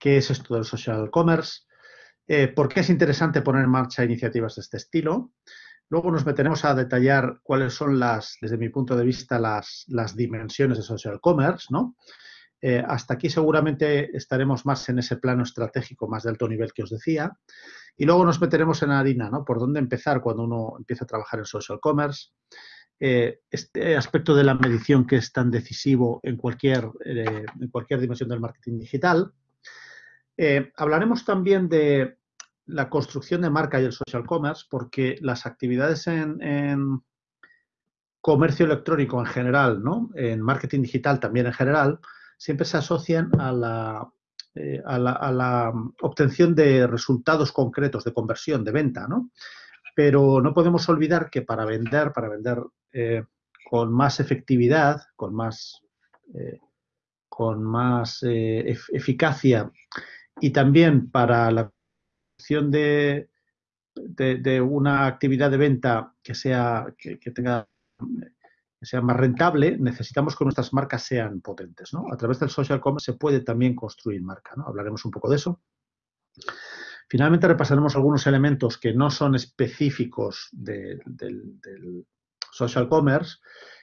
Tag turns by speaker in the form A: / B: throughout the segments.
A: qué es esto del social commerce, eh, por qué es interesante poner en marcha iniciativas de este estilo. Luego nos meteremos a detallar cuáles son las, desde mi punto de vista, las, dimensiones de social commerce, ¿no? Eh, hasta aquí seguramente estaremos más en ese plano estratégico más de alto nivel que os decía. Y luego nos meteremos en harina, ¿no? Por dónde empezar cuando uno empieza a trabajar en social commerce. Eh, este aspecto de la medición que es tan decisivo en cualquier, en cualquier dimensión del marketing digital. Hablaremos también de la construcción de marca y el social commerce, porque las actividades en, comercio electrónico en general, ¿no? en marketing digital también en general, siempre se asocian a la, eh, a la, obtención de resultados concretos de conversión, de venta, ¿no? Pero no podemos olvidar que para vender, para vender eh, con más efectividad, con más, eh, con más eficacia y también para la obtención de, de, una actividad de venta que sea que tenga que sea más rentable, necesitamos que nuestras marcas sean potentes. ¿no? A través del social commerce se puede también construir marca. ¿no? Hablaremos un poco de eso. Finalmente repasaremos algunos elementos que no son específicos del social commerce,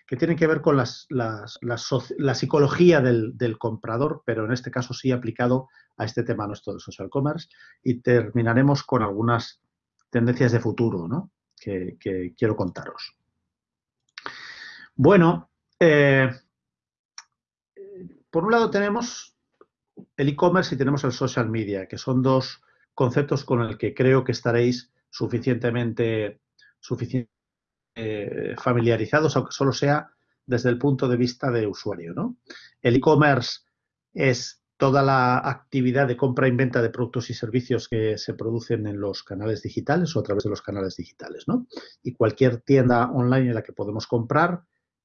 A: que tienen que ver con las, la psicología del, comprador, pero en este caso sí aplicado a este tema nuestro del social commerce. Y terminaremos con algunas tendencias de futuro ¿no? que quiero contaros. Bueno, eh, por un lado tenemos el e-commerce y tenemos el social media, que son dos conceptos con el que creo que estaréis suficientemente, eh, familiarizados, aunque solo sea desde el punto de vista de usuario. ¿no? El e-commerce es toda la actividad de compra y venta de productos y servicios que se producen en los canales digitales o a través de los canales digitales. ¿no? Y cualquier tienda online en la que podemos comprar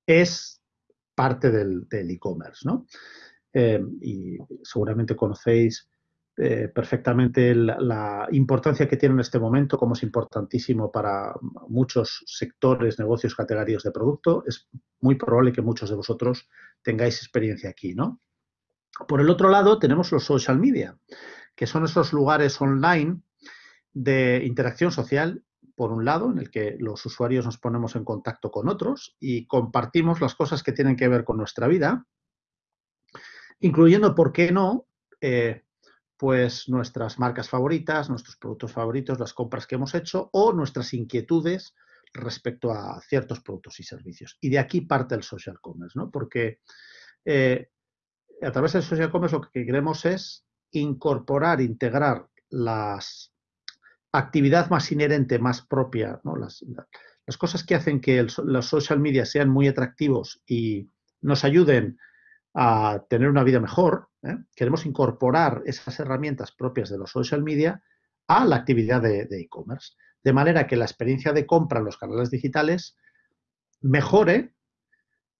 A: es parte del e-commerce, ¿no? Eh, y seguramente conocéis eh, perfectamente la, importancia que tiene en este momento, como es importantísimo para muchos sectores, negocios, categorías de producto. Es muy probable que muchos de vosotros tengáis experiencia aquí, ¿no? Por el otro lado, tenemos los social media, que son esos lugares online de interacción social por un lado, en el que los usuarios nos ponemos en contacto con otros y compartimos las cosas que tienen que ver con nuestra vida, incluyendo, ¿por qué no?, eh, pues nuestras marcas favoritas, nuestros productos favoritos, las compras que hemos hecho o nuestras inquietudes respecto a ciertos productos y servicios. Y de aquí parte el social commerce, ¿no? Porque eh, a través del social commerce lo que queremos es incorporar, integrar las actividad más inherente, más propia, las, cosas que hacen que los social media sean muy atractivos y nos ayuden a tener una vida mejor, ¿eh? queremos incorporar esas herramientas propias de los social media a la actividad de e-commerce, de manera que la experiencia de compra en los canales digitales mejore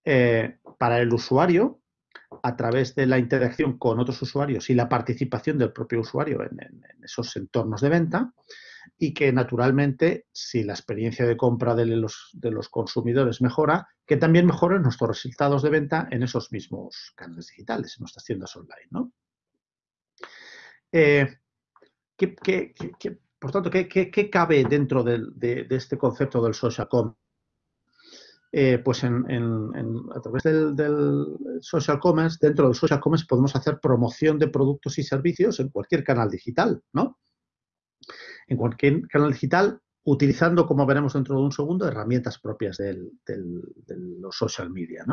A: eh, para el usuario a través de la interacción con otros usuarios y la participación del propio usuario en, esos entornos de venta y que naturalmente si la experiencia de compra de los, consumidores mejora, que también mejoren nuestros resultados de venta en esos mismos canales digitales, en nuestras tiendas online. ¿no? Eh, por tanto, ¿qué, cabe dentro de, este concepto del social commerce? Eh, pues en, a través del, social commerce, dentro del social commerce podemos hacer promoción de productos y servicios en cualquier canal digital, ¿no? En cualquier canal digital, utilizando, como veremos dentro de un segundo, herramientas propias de los social media.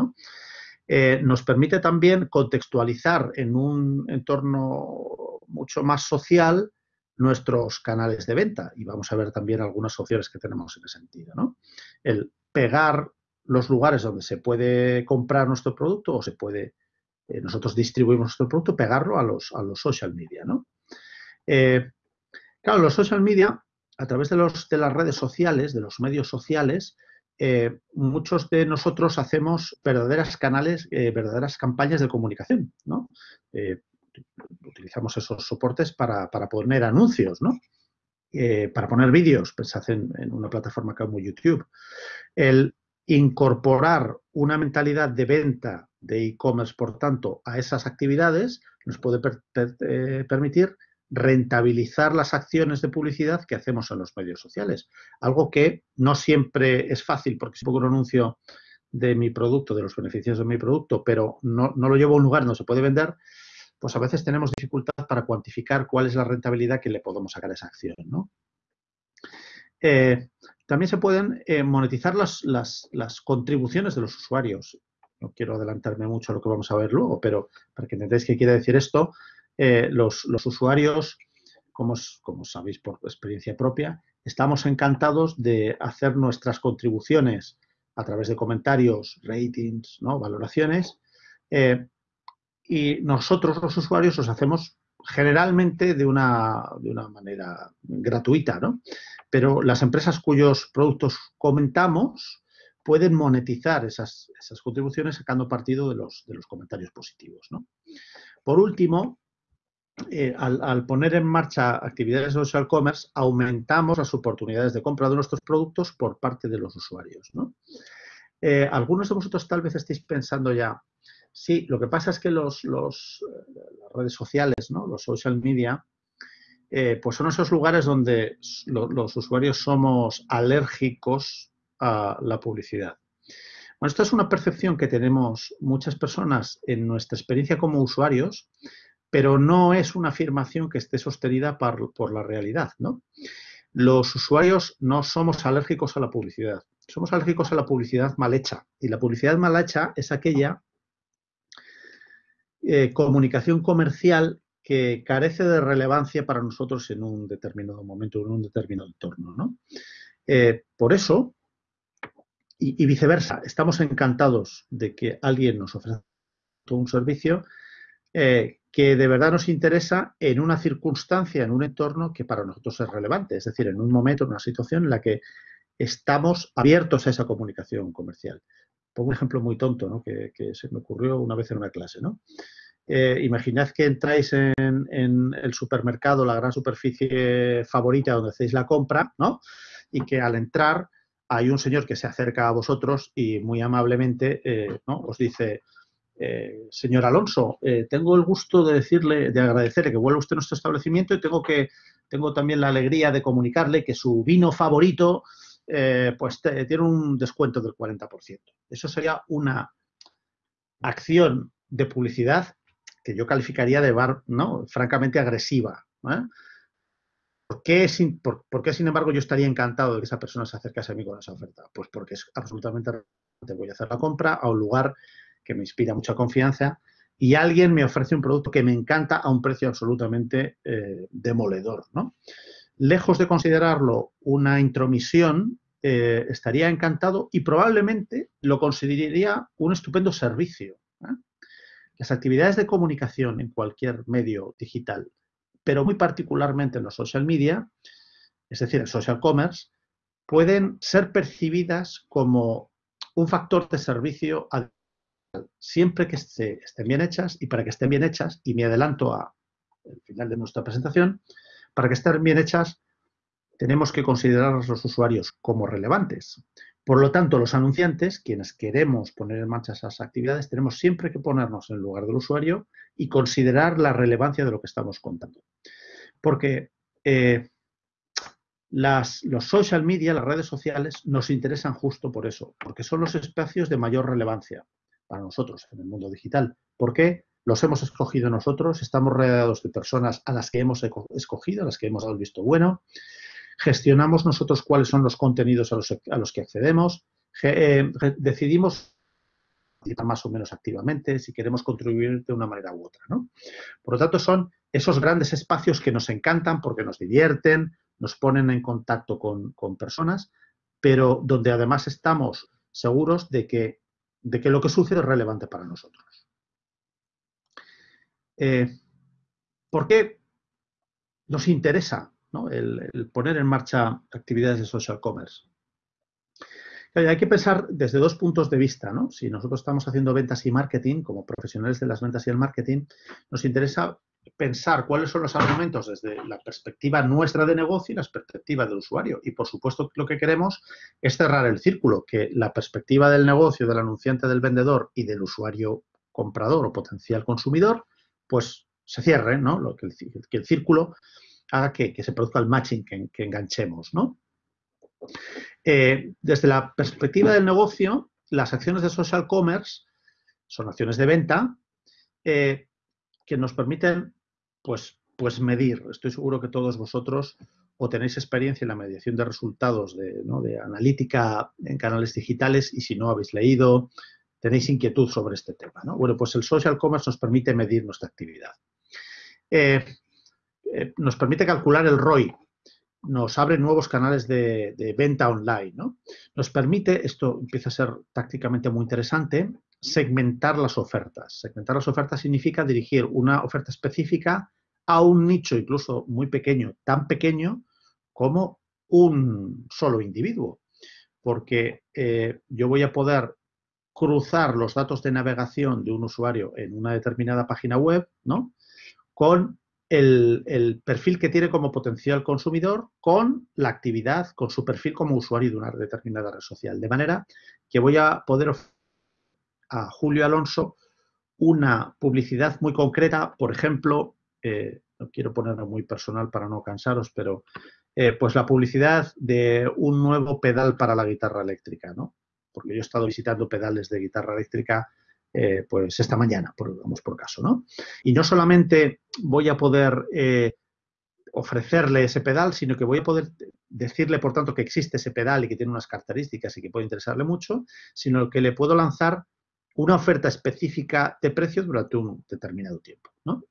A: Eh, nos permite también contextualizar en un entorno mucho más social nuestros canales de venta y vamos a ver también algunas opciones que tenemos en ese sentido. El pegar los lugares donde se puede comprar nuestro producto o se puede, eh, nosotros distribuimos nuestro producto, pegarlo a los, a los social media. ¿no? Eh, claro, los social media, a través de, los, de las redes sociales, de los medios sociales, eh, muchos de nosotros hacemos verdaderas canales, verdaderas campañas de comunicación, ¿no? utilizamos esos soportes para, poner anuncios, ¿no? para poner vídeos, se hacen en una plataforma como YouTube. El, incorporar una mentalidad de venta de e-commerce, por tanto, a esas actividades, nos puede eh, permitir rentabilizar las acciones de publicidad que hacemos en los medios sociales. Algo que no siempre es fácil, porque si pongo un anuncio de mi producto, de los beneficios de mi producto, pero no, lo llevo a un lugar donde se puede vender, pues a veces tenemos dificultad para cuantificar cuál es la rentabilidad que le podemos sacar a esa acción. Eh, también se pueden eh, monetizar las, las, contribuciones de los usuarios. No quiero adelantarme mucho a lo que vamos a ver luego, pero para que entendáis qué quiere decir esto, eh, los, usuarios, como, sabéis por experiencia propia, estamos encantados de hacer nuestras contribuciones a través de comentarios, ratings, valoraciones, eh, y nosotros los usuarios los hacemos generalmente de una, de una manera gratuita, ¿no? Pero las empresas cuyos productos comentamos pueden monetizar esas, esas contribuciones sacando partido de los, de los comentarios positivos. Por último, eh, al, poner en marcha actividades de social commerce, aumentamos las oportunidades de compra de nuestros productos por parte de los usuarios. Eh, algunos de vosotros tal vez estéis pensando ya, sí, lo que pasa es que eh, las redes sociales, ¿no? los social media, pues son esos lugares donde los usuarios somos alérgicos a la publicidad. Bueno, esto es una percepción que tenemos muchas personas en nuestra experiencia como usuarios, pero no es una afirmación que esté sostenida por, la realidad, ¿no? Los usuarios no somos alérgicos a la publicidad, somos alérgicos a la publicidad mal hecha. Y la publicidad mal hecha es aquella eh, comunicación comercial que carece de relevancia para nosotros en un determinado momento, en un determinado entorno. ¿no? Eh, por eso, y, viceversa, estamos encantados de que alguien nos ofrezca un servicio eh, que de verdad nos interesa en una circunstancia, en un entorno que para nosotros es relevante, es decir, en un momento, en una situación en la que estamos abiertos a esa comunicación comercial. Pongo un ejemplo muy tonto que, se me ocurrió una vez en una clase. ¿no? Eh, imaginad que entráis en, en, el supermercado, la gran superficie favorita donde hacéis la compra, ¿no? y que al entrar hay un señor que se acerca a vosotros y muy amablemente eh, ¿no? os dice, eh, señor Alonso, eh, tengo el gusto de decirle, de agradecerle que vuelva usted a nuestro establecimiento y tengo que tengo también la alegría de comunicarle que su vino favorito eh, pues tiene un descuento del 40%. Eso sería una acción de publicidad que yo calificaría de bar, ¿no? francamente agresiva. ¿Por qué, sin, embargo, yo estaría encantado de que esa persona se acercase a mí con esa oferta? Pues porque es absolutamente voy a hacer la compra a un lugar que me inspira mucha confianza, y alguien me ofrece un producto que me encanta a un precio absolutamente eh, demoledor. ¿no? Lejos de considerarlo una intromisión, eh, estaría encantado y probablemente lo consideraría un estupendo servicio. ¿eh? Las actividades de comunicación en cualquier medio digital, pero muy particularmente en los social media, es decir, en social commerce, pueden ser percibidas como un factor de servicio siempre que estén bien hechas y para que estén bien hechas, y me adelanto al final de nuestra presentación, para que estén bien hechas tenemos que considerar a los usuarios como relevantes. Por lo tanto, los anunciantes, quienes queremos poner en marcha esas actividades, tenemos siempre que ponernos en el lugar del usuario y considerar la relevancia de lo que estamos contando. Porque eh, los social media, las redes sociales, nos interesan justo por eso, porque son los espacios de mayor relevancia para nosotros en el mundo digital. ¿Por qué? Los hemos escogido nosotros, estamos rodeados de personas a las que hemos escogido, a las que hemos dado visto bueno, gestionamos nosotros cuáles son los contenidos a los, que accedemos, eh, decidimos más o menos activamente si queremos contribuir de una manera u otra. Por lo tanto, son esos grandes espacios que nos encantan porque nos divierten, nos ponen en contacto con, con personas, pero donde además estamos seguros de que de que lo que sucede es relevante para nosotros. Eh, ¿Por qué nos interesa el, poner en marcha actividades de social commerce? hay que pensar desde dos puntos de vista. ¿no? Si nosotros estamos haciendo ventas y marketing, como profesionales de las ventas y el marketing, nos interesa pensar cuáles son los argumentos desde la perspectiva nuestra de negocio y la perspectiva del usuario. Y por supuesto lo que queremos es cerrar el círculo, que la perspectiva del negocio, del anunciante, del vendedor y del usuario comprador o potencial consumidor, pues se cierre, ¿no? Lo que, el, círculo haga que, se produzca el matching, que, enganchemos, ¿no? Eh, desde la perspectiva del negocio, las acciones de social commerce son acciones de venta eh, que nos permiten pues, pues medir. Estoy seguro que todos vosotros o tenéis experiencia en la mediación de resultados de, de analítica en canales digitales y si no habéis leído, tenéis inquietud sobre este tema. ¿no? Bueno, pues el social commerce nos permite medir nuestra actividad. Eh, eh, nos permite calcular el ROI, nos abre nuevos canales de, venta online, ¿no? Nos permite, esto empieza a ser tácticamente muy interesante, segmentar las ofertas. Segmentar las ofertas significa dirigir una oferta específica a un nicho incluso muy pequeño, tan pequeño como un solo individuo. Porque eh, yo voy a poder cruzar los datos de navegación de un usuario en una determinada página web, ¿no? Con el, perfil que tiene como potencial consumidor con la actividad, con su perfil como usuario de una determinada red social. De manera que voy a poder ofrecer a Julio Alonso una publicidad muy concreta, por ejemplo, eh, no quiero ponerme muy personal para no cansaros, pero eh, pues la publicidad de un nuevo pedal para la guitarra eléctrica, ¿no? porque yo he estado visitando pedales de guitarra eléctrica eh, pues esta mañana, por, vamos por caso, ¿no? Y no solamente voy a poder ofrecerle ese pedal, sino que voy a poder decirle, por tanto, que existe ese pedal y que tiene unas características y que puede interesarle mucho, sino que le puedo lanzar una oferta específica de precio durante un determinado tiempo, ¿no?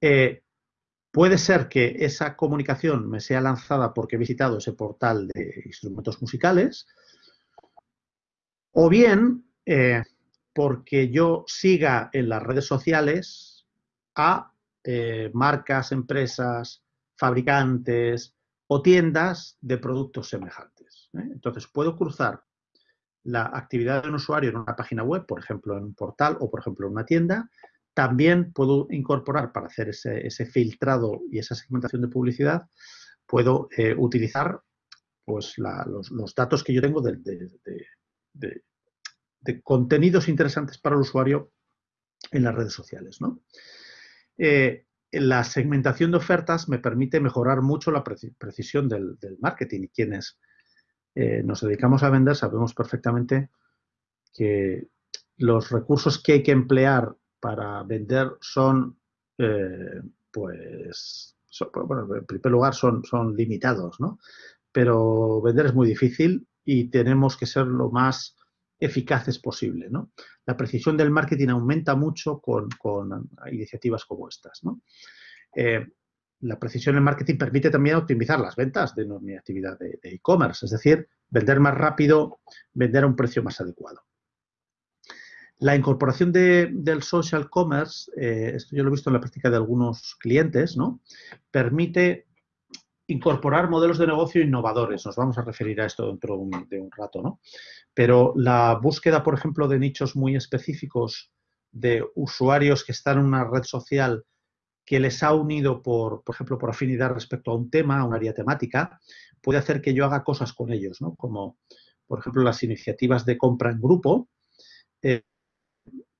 A: Eh, puede ser que esa comunicación me sea lanzada porque he visitado ese portal de instrumentos musicales, o bien eh, porque yo siga en las redes sociales a eh, marcas, empresas, fabricantes o tiendas de productos semejantes. Entonces, puedo cruzar la actividad de un usuario en una página web, por ejemplo, en un portal o, por ejemplo, en una tienda. También puedo incorporar para hacer ese, filtrado y esa segmentación de publicidad, puedo utilizar pues, los, datos que yo tengo de, contenidos interesantes para el usuario en las redes sociales. ¿no? Eh, la segmentación de ofertas me permite mejorar mucho la precisión del, marketing y quienes eh, nos dedicamos a vender sabemos perfectamente que los recursos que hay que emplear para vender son, eh, pues, bueno, en primer lugar son, son limitados, ¿no? Pero vender es muy difícil y tenemos que ser lo más eficaces posible. ¿no? La precisión del marketing aumenta mucho con, iniciativas como estas. Eh, la precisión del marketing permite también optimizar las ventas de mi actividad de e-commerce, es decir, vender más rápido, vender a un precio más adecuado. La incorporación del social commerce, eh, esto yo lo he visto en la práctica de algunos clientes, ¿no? permite incorporar modelos de negocio innovadores. Nos vamos a referir a esto dentro de un, rato, ¿no? Pero la búsqueda, por ejemplo, de nichos muy específicos de usuarios que están en una red social que les ha unido, por, por ejemplo, por afinidad respecto a un tema, a un área temática, puede hacer que yo haga cosas con ellos, ¿no? Como, por ejemplo, las iniciativas de compra en grupo, eh,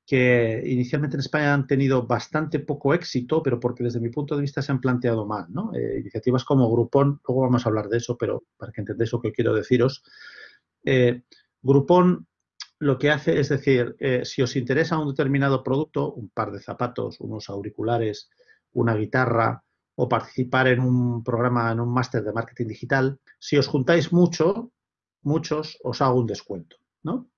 A: que inicialmente en España han tenido bastante poco éxito, pero porque desde mi punto de vista se han planteado mal. ¿no? Eh, iniciativas como Groupon, luego vamos a hablar de eso, pero para que entendáis lo que quiero deciros. Eh, Groupon lo que hace es decir, eh, si os interesa un determinado producto, un par de zapatos, unos auriculares, una guitarra o participar en un programa, en un máster de marketing digital, si os juntáis mucho, muchos, os hago un descuento. ¿no?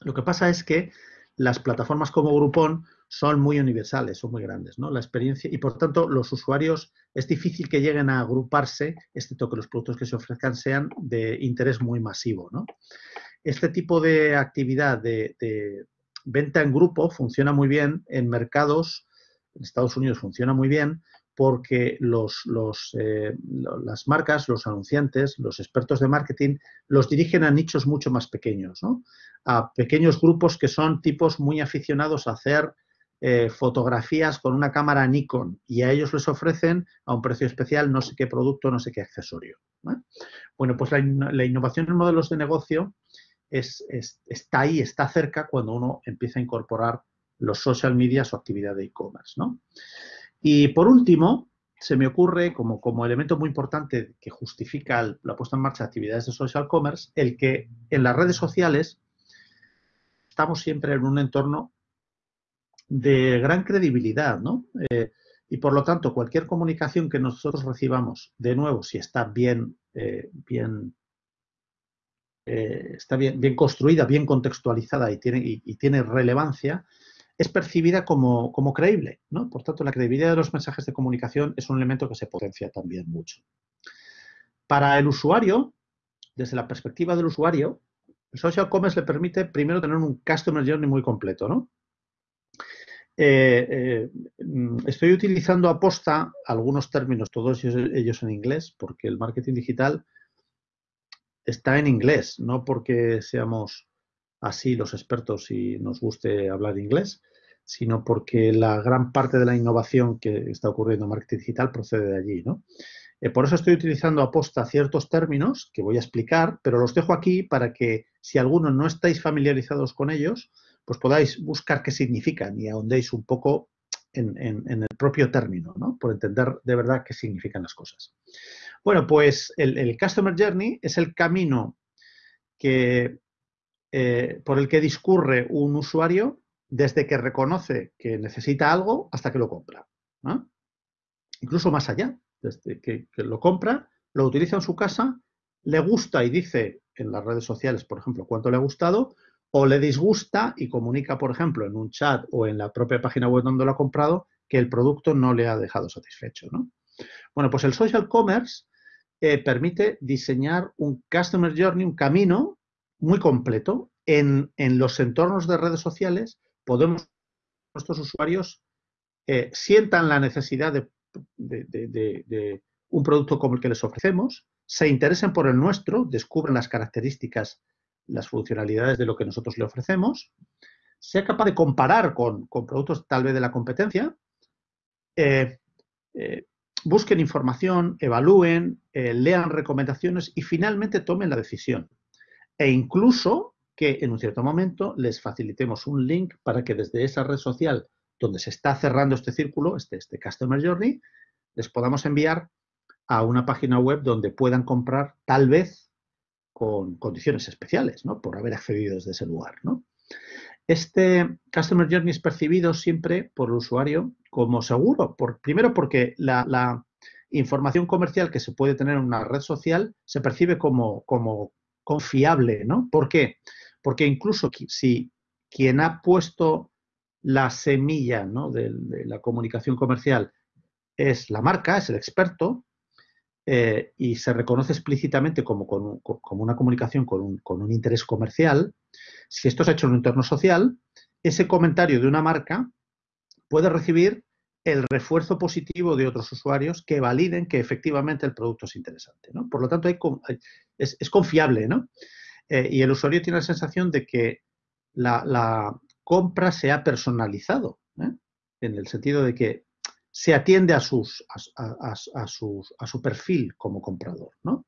A: Lo que pasa es que las plataformas como Groupon son muy universales, son muy grandes, ¿no? La experiencia y por tanto los usuarios es difícil que lleguen a agruparse, excepto que los productos que se ofrezcan sean de interés muy masivo, ¿no? Este tipo de actividad de, venta en grupo funciona muy bien en mercados, en Estados Unidos funciona muy bien porque los, eh, las marcas, los anunciantes, los expertos de marketing los dirigen a nichos mucho más pequeños, a pequeños grupos que son tipos muy aficionados a hacer eh, fotografías con una cámara Nikon y a ellos les ofrecen a un precio especial no sé qué producto, no sé qué accesorio. Bueno, pues la, innovación en modelos de negocio es, está ahí, está cerca cuando uno empieza a incorporar los social media, su actividad de e-commerce. ¿no? Y por último, se me ocurre como, como elemento muy importante que justifica la puesta en marcha de actividades de social commerce, el que en las redes sociales estamos siempre en un entorno de gran credibilidad, ¿no? Eh, y por lo tanto, cualquier comunicación que nosotros recibamos, de nuevo, si está bien, eh, bien, eh, está bien, bien, construida, bien contextualizada y tiene, y, tiene relevancia, es percibida como, como, creíble. ¿no? Por tanto, la credibilidad de los mensajes de comunicación es un elemento que se potencia también mucho. Para el usuario, desde la perspectiva del usuario, el social commerce le permite primero tener un customer journey muy completo, ¿no? Eh, eh, estoy utilizando a posta algunos términos, todos ellos en inglés, porque el marketing digital está en inglés, no porque seamos así los expertos y nos guste hablar inglés, sino porque la gran parte de la innovación que está ocurriendo en marketing digital procede de allí. ¿no? Eh, por eso estoy utilizando a posta ciertos términos que voy a explicar, pero los dejo aquí para que si alguno no estáis familiarizados con ellos, pues podáis buscar qué significan y ahondéis un poco en, el propio término, ¿no? Por entender de verdad qué significan las cosas. Bueno, pues el, Customer Journey es el camino que, eh, por el que discurre un usuario desde que reconoce que necesita algo hasta que lo compra. Incluso más allá, desde que, lo compra, lo utiliza en su casa, le gusta y dice en las redes sociales, por ejemplo, cuánto le ha gustado, o le disgusta y comunica, por ejemplo, en un chat o en la propia página web donde lo ha comprado, que el producto no le ha dejado satisfecho. ¿no? Bueno, pues el social commerce eh, permite diseñar un customer journey, un camino muy completo. En, los entornos de redes sociales podemos, nuestros usuarios eh, sientan la necesidad de, de un producto como el que les ofrecemos, se interesen por el nuestro, descubren las características las funcionalidades de lo que nosotros le ofrecemos, sea capaz de comparar con, productos tal vez de la competencia, eh, eh, busquen información, evalúen, lean recomendaciones y finalmente tomen la decisión. E incluso que en un cierto momento les facilitemos un link para que desde esa red social donde se está cerrando este círculo, este, este Customer Journey, les podamos enviar a una página web donde puedan comprar tal vez con condiciones especiales, ¿no? Por haber accedido desde ese lugar, ¿no? Este Customer Journey es percibido siempre por el usuario como seguro. Por, primero porque la, información comercial que se puede tener en una red social se percibe como, como confiable, ¿no? ¿Por qué? Incluso si quien ha puesto la semilla de la comunicación comercial es la marca, es el experto, eh, y se reconoce explícitamente como, una comunicación con un, interés comercial, si esto se ha hecho en un entorno social, ese comentario de una marca puede recibir el refuerzo positivo de otros usuarios que validen que efectivamente el producto es interesante. ¿no? Por lo tanto, es, es, confiable ¿no? Eh, y el usuario tiene la sensación de que la, compra se ha personalizado, ¿eh? en el sentido de que se atiende a, sus, a, a su perfil como comprador. ¿no?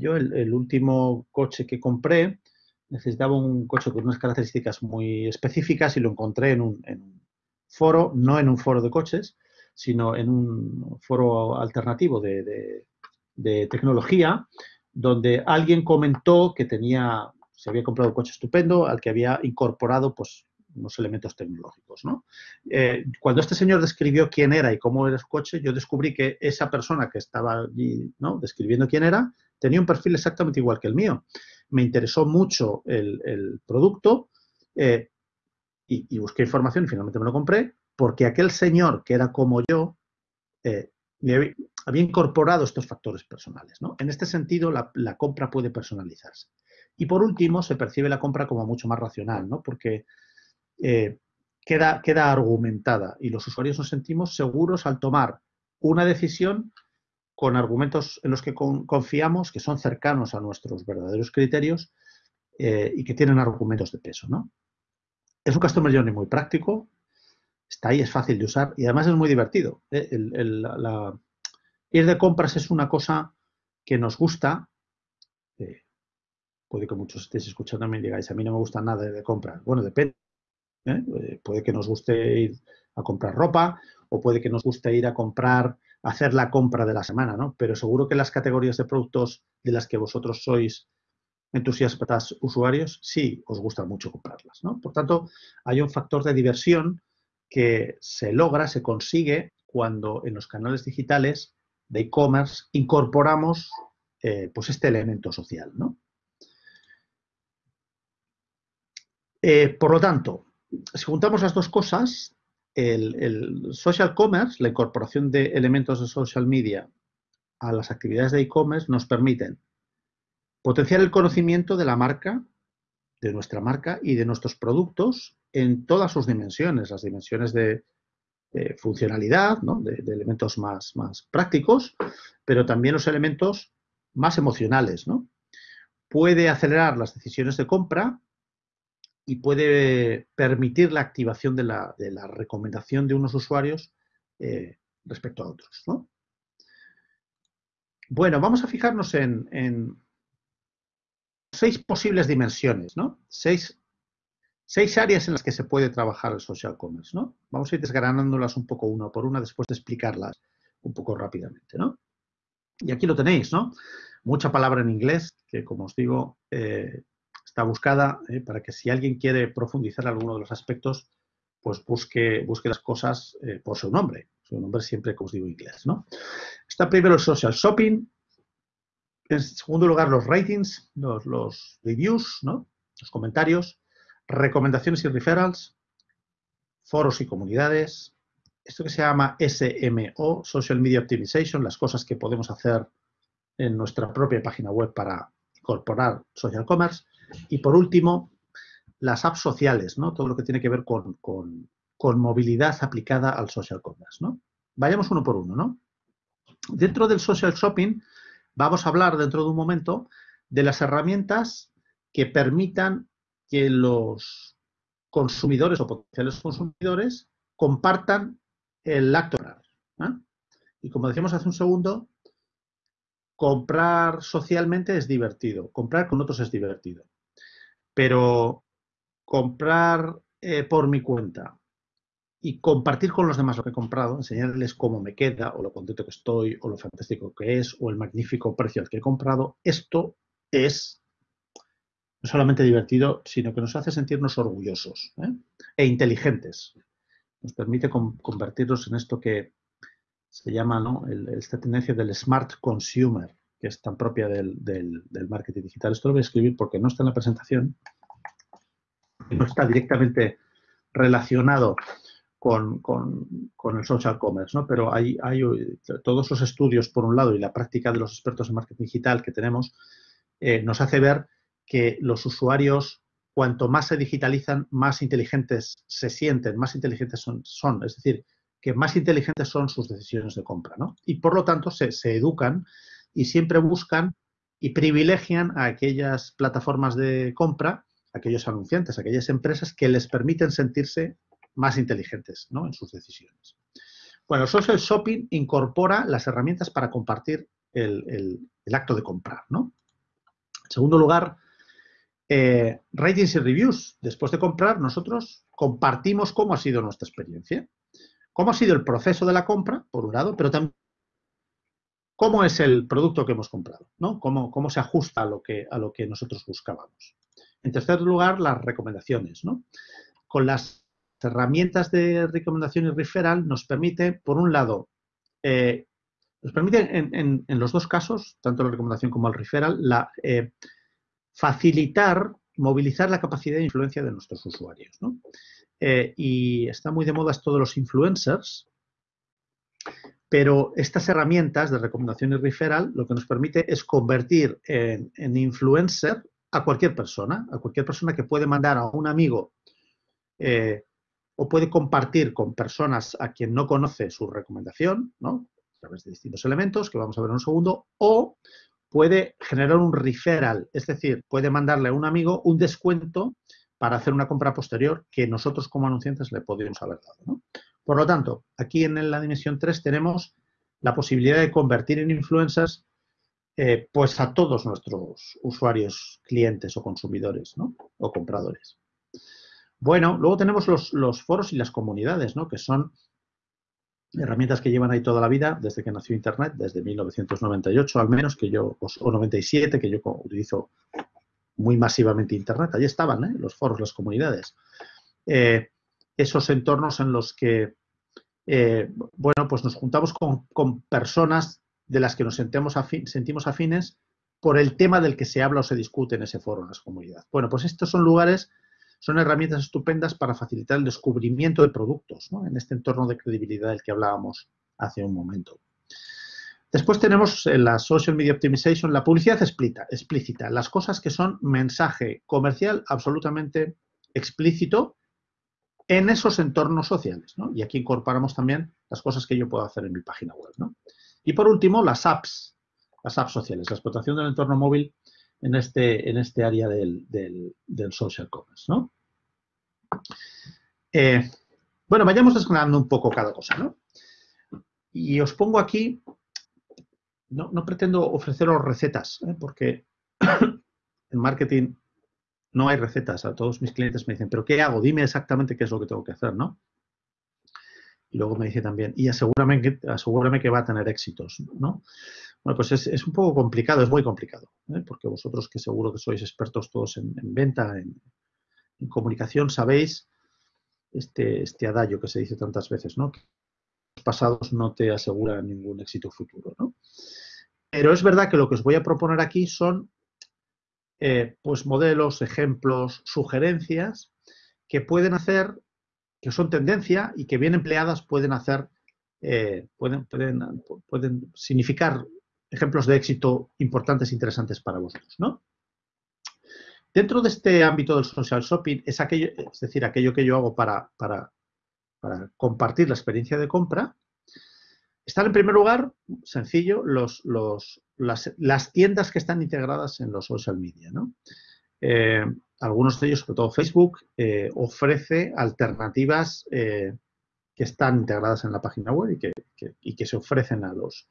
A: Yo el, último coche que compré necesitaba un coche con unas características muy específicas y lo encontré en un, foro, no en un foro de coches, sino en un foro alternativo de, tecnología, donde alguien comentó que tenía, se había comprado un coche estupendo al que había incorporado pues, unos elementos tecnológicos. ¿no? Eh, cuando este señor describió quién era y cómo era su coche, yo descubrí que esa persona que estaba allí describiendo quién era tenía un perfil exactamente igual que el mío. Me interesó mucho el, producto eh, y, busqué información y finalmente me lo compré porque aquel señor que era como yo eh, había, incorporado estos factores personales. ¿no? En este sentido, la, compra puede personalizarse. Y por último, se percibe la compra como mucho más racional, ¿no? porque eh, queda, queda argumentada y los usuarios nos sentimos seguros al tomar una decisión con argumentos en los que confiamos, que son cercanos a nuestros verdaderos criterios eh, y que tienen argumentos de peso. ¿no? Es un Customer Journey muy práctico, está ahí, es fácil de usar y además es muy divertido. ¿eh? Ir de compras es una cosa que nos gusta. puede que muchos estéis escuchando y digáis, a mí no me gusta nada de compras. Bueno, depende ¿eh? puede que nos guste ir a comprar ropa o puede que nos guste ir a comprar, hacer la compra de la semana, ¿no? Pero seguro que las categorías de productos de las que vosotros sois entusiastas usuarios, sí os gusta mucho comprarlas, ¿no? Por tanto, hay un factor de diversión que se logra, se consigue cuando en los canales digitales de e-commerce incorporamos eh, pues este elemento social, ¿no? Eh, por lo tanto, si juntamos las dos cosas, el, social commerce, la incorporación de elementos de social media a las actividades de e-commerce nos permiten potenciar el conocimiento de la marca, de nuestra marca y de nuestros productos en todas sus dimensiones, las dimensiones de, funcionalidad, de, elementos más, prácticos, pero también los elementos más emocionales. ¿no? Puede acelerar las decisiones de compra y puede permitir la activación de la, recomendación de unos usuarios eh, respecto a otros. Bueno, vamos a fijarnos en, seis posibles dimensiones, ¿no? Seis, áreas en las que se puede trabajar el social commerce, ¿no? Vamos a ir desgranándolas un poco una por una después de explicarlas un poco rápidamente, ¿no? Y aquí lo tenéis, ¿no? Mucha palabra en inglés que, como os digo, eh, está buscada eh, para que si alguien quiere profundizar alguno de los aspectos, pues busque, busque las cosas eh, por su nombre. Su nombre siempre, como os digo, inglés, ¿no? Está primero el social shopping, en segundo lugar los ratings, los, los reviews, ¿no? Los comentarios, recomendaciones y referrals, foros y comunidades, esto que se llama SMO, Social Media Optimization, las cosas que podemos hacer en nuestra propia página web para incorporar social commerce, y por último, las apps sociales, ¿no? Todo lo que tiene que ver con, movilidad aplicada al social commerce, ¿no? Vayamos uno por uno, ¿no? Dentro del social shopping vamos a hablar dentro de un momento de las herramientas que permitan que los consumidores o potenciales consumidores compartan el acto. ¿eh? Y como decíamos hace un segundo, comprar socialmente es divertido, comprar con otros es divertido. Pero comprar eh, por mi cuenta y compartir con los demás lo que he comprado, enseñarles cómo me queda o lo contento que estoy o lo fantástico que es o el magnífico precio al que he comprado, esto es no solamente divertido, sino que nos hace sentirnos orgullosos ¿eh? e inteligentes. Nos permite convertirnos en esto que se llama ¿no? esta tendencia del smart consumer, que es tan propia del, marketing digital. Esto lo voy a escribir porque no está en la presentación, no está directamente relacionado con, el social commerce, ¿no? pero hay, hay, todos los estudios, por un lado, y la práctica de los expertos en marketing digital que tenemos, eh, nos hace ver que los usuarios, cuanto más se digitalizan, más inteligentes se sienten, más inteligentes son. es decir, que más inteligentes son sus decisiones de compra. ¿no? Y por lo tanto se, se educan y siempre buscan y privilegian a aquellas plataformas de compra, aquellos anunciantes, aquellas empresas que les permiten sentirse más inteligentes ¿no? en sus decisiones. Bueno, Social Shopping incorpora las herramientas para compartir el, acto de comprar. ¿no? En segundo lugar, eh, ratings y reviews. Después de comprar, nosotros compartimos cómo ha sido nuestra experiencia, cómo ha sido el proceso de la compra, por un lado, pero también cómo es el producto que hemos comprado, ¿no? Cómo, cómo se ajusta a lo, que, a lo que nosotros buscábamos. En tercer lugar, las recomendaciones, ¿no? Con las herramientas de recomendación y referral nos permite, por un lado, eh, nos permite en, los dos casos, tanto la recomendación como el referral, la, eh, facilitar, movilizar la capacidad de influencia de nuestros usuarios. Eh, y está muy de moda de los influencers, pero estas herramientas de recomendación y referral lo que nos permite es convertir en, influencer a cualquier persona, a cualquier persona que puede mandar a un amigo eh, o puede compartir con personas a quien no conoce su recomendación, ¿no? A través de distintos elementos que vamos a ver en un segundo, o puede generar un referral, es decir, puede mandarle a un amigo un descuento para hacer una compra posterior que nosotros como anunciantes le podríamos haber dado. Por lo tanto, aquí en la dimensión 3 tenemos la posibilidad de convertir en influencers eh, pues a todos nuestros usuarios, clientes o consumidores o compradores. Bueno, luego tenemos los, foros y las comunidades, ¿no? Que son herramientas que llevan ahí toda la vida, desde que nació Internet, desde 1998 al menos, que yo, o 97, que yo utilizo muy masivamente Internet. Allí estaban ¿eh? los foros, las comunidades. Eh, esos entornos en los que, eh, bueno, pues nos juntamos con, personas de las que nos sentimos, sentimos afines por el tema del que se habla o se discute en ese foro, en las comunidades. Bueno, pues estos son lugares, son herramientas estupendas para facilitar el descubrimiento de productos, ¿no? en este entorno de credibilidad del que hablábamos hace un momento. Después tenemos en la Social Media Optimization la publicidad explícita, explícita, las cosas que son mensaje comercial absolutamente explícito en esos entornos sociales. ¿no? Y aquí incorporamos también las cosas que yo puedo hacer en mi página web. ¿no? Y por último, las apps, las apps sociales, la explotación del entorno móvil en este, en este área del, social commerce. ¿no? Eh, bueno, vayamos desgranando un poco cada cosa. ¿no? Y os pongo aquí, no, no pretendo ofreceros recetas, ¿eh? porque en marketing no hay recetas. A todos mis clientes me dicen, ¿pero qué hago? Dime exactamente qué es lo que tengo que hacer, ¿no? Y luego me dice también, y asegúrame que, que va a tener éxitos, ¿no? Bueno, pues es, un poco complicado, es muy complicado, ¿eh? porque vosotros que seguro que sois expertos todos en, venta, en, comunicación, sabéis este, este que se dice tantas veces, ¿no? Que los pasados no te aseguran ningún éxito futuro, ¿no? Pero es verdad que lo que os voy a proponer aquí son eh, pues modelos, ejemplos, sugerencias que pueden hacer, que son tendencia y que bien empleadas pueden hacer, eh, pueden, pueden, pueden, significar ejemplos de éxito importantes e interesantes para vosotros, ¿no? Dentro de este ámbito del social shopping, es, aquello, es decir, aquello que yo hago para, para, para compartir la experiencia de compra, están en primer lugar, sencillo, los, las, tiendas que están integradas en los social media. Eh, algunos de ellos, sobre todo Facebook, eh, ofrece alternativas eh, que están integradas en la página web y que, se ofrecen a los,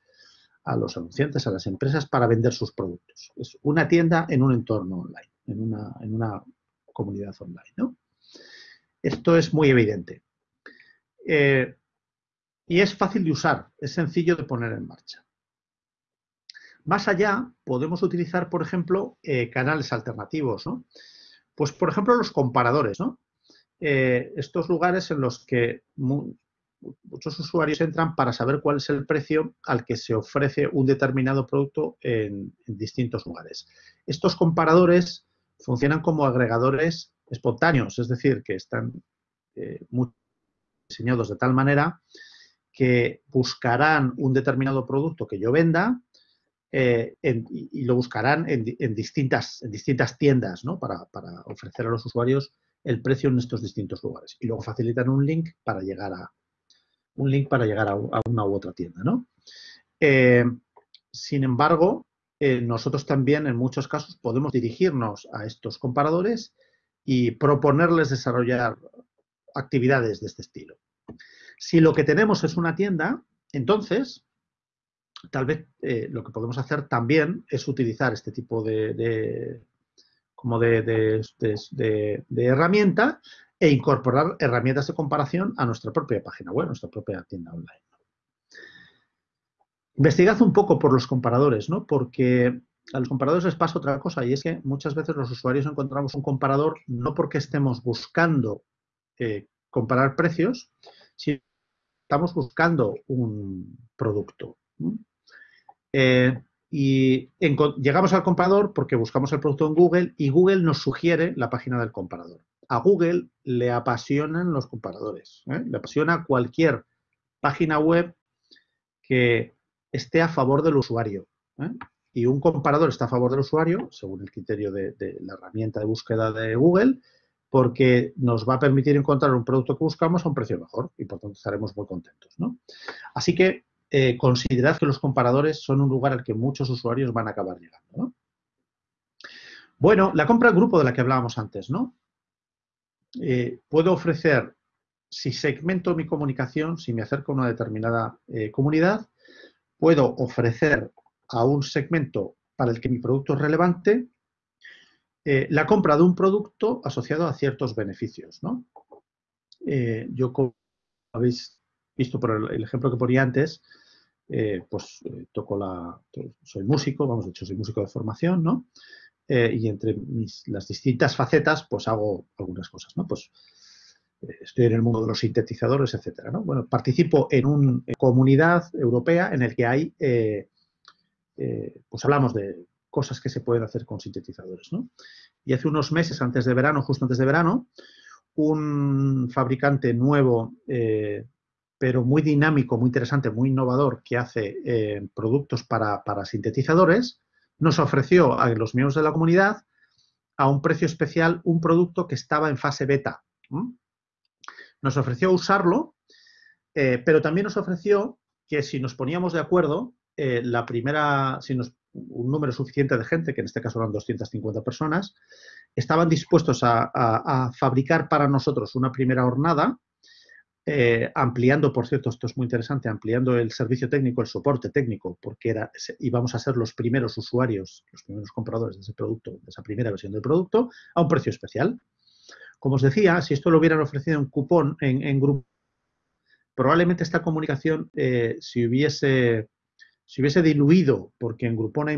A: anunciantes, a las empresas para vender sus productos. Es una tienda en un entorno online, en una, comunidad online. Esto es muy evidente. Y es fácil de usar, es sencillo de poner en marcha. Más allá, podemos utilizar, por ejemplo, eh, canales alternativos, ¿no? Pues, por ejemplo, los comparadores, ¿no? Eh, estos lugares en los que muchos usuarios entran para saber cuál es el precio al que se ofrece un determinado producto en, distintos lugares. Estos comparadores funcionan como agregadores espontáneos, es decir, que están eh, diseñados de tal manera que buscarán un determinado producto que yo venda eh, y, lo buscarán en, distintas, en distintas tiendas ¿no? para, ofrecer a los usuarios el precio en estos distintos lugares. Y luego facilitan un link para llegar a, un link para llegar a, una u otra tienda. ¿no? Eh, sin embargo, eh, nosotros también en muchos casos podemos dirigirnos a estos comparadores y proponerles desarrollar actividades de este estilo. Si lo que tenemos es una tienda, entonces, tal vez eh, lo que podemos hacer también es utilizar este tipo de, como de, herramienta e incorporar herramientas de comparación a nuestra propia página web, nuestra propia tienda online. Investigad un poco por los comparadores, ¿no? Porque a los comparadores les pasa otra cosa y es que muchas veces los usuarios encontramos un comparador no porque estemos buscando eh, comparar precios, sino estamos buscando un producto. Eh, y llegamos al comprador porque buscamos el producto en Google y Google nos sugiere la página del comparador. A Google le apasionan los comparadores. ¿eh? Le apasiona cualquier página web que esté a favor del usuario. ¿eh? Y un comparador está a favor del usuario, según el criterio de la herramienta de búsqueda de Google, porque nos va a permitir encontrar un producto que buscamos a un precio mejor y por tanto estaremos muy contentos. Así que eh, considerad que los comparadores son un lugar al que muchos usuarios van a acabar llegando. Bueno, la compra en grupo de la que hablábamos antes, ¿no? Eh, puedo ofrecer, si segmento mi comunicación, si me acerco a una determinada eh, comunidad, puedo ofrecer a un segmento para el que mi producto es relevante la compra de un producto asociado a ciertos beneficios. ¿no? yo, como habéis visto por el, ejemplo que ponía antes, pues toco la, soy músico, vamos, de hecho soy músico de formación, ¿no? y entre las distintas facetas, pues hago algunas cosas, ¿no? Pues estoy en el mundo de los sintetizadores, etcétera. ¿no? Bueno, participo en una comunidad europea en el que hay, eh, eh, pues hablamos de cosas que se pueden hacer con sintetizadores. ¿no? Y hace unos meses, antes de verano, justo antes de verano, un fabricante nuevo, eh, pero muy dinámico, muy interesante, muy innovador, que hace productos para, para, sintetizadores, nos ofreció a los miembros de la comunidad a un precio especial un producto que estaba en fase beta nos ofreció usarlo, eh, pero también nos ofreció que si nos poníamos de acuerdo, eh, la primera, si nos, un número suficiente de gente, que en este caso eran 250 personas, estaban dispuestos a, fabricar para nosotros una primera hornada, eh, ampliando, por cierto, esto es muy interesante, ampliando el servicio técnico, el soporte técnico, porque era, íbamos a ser los primeros usuarios, los primeros compradores de ese producto, de esa primera versión del producto, a un precio especial. Como os decía, si esto lo hubieran ofrecido en cupón, en, grupo, probablemente esta comunicación eh, si, hubiese, si hubiese diluido, porque en Groupon hay,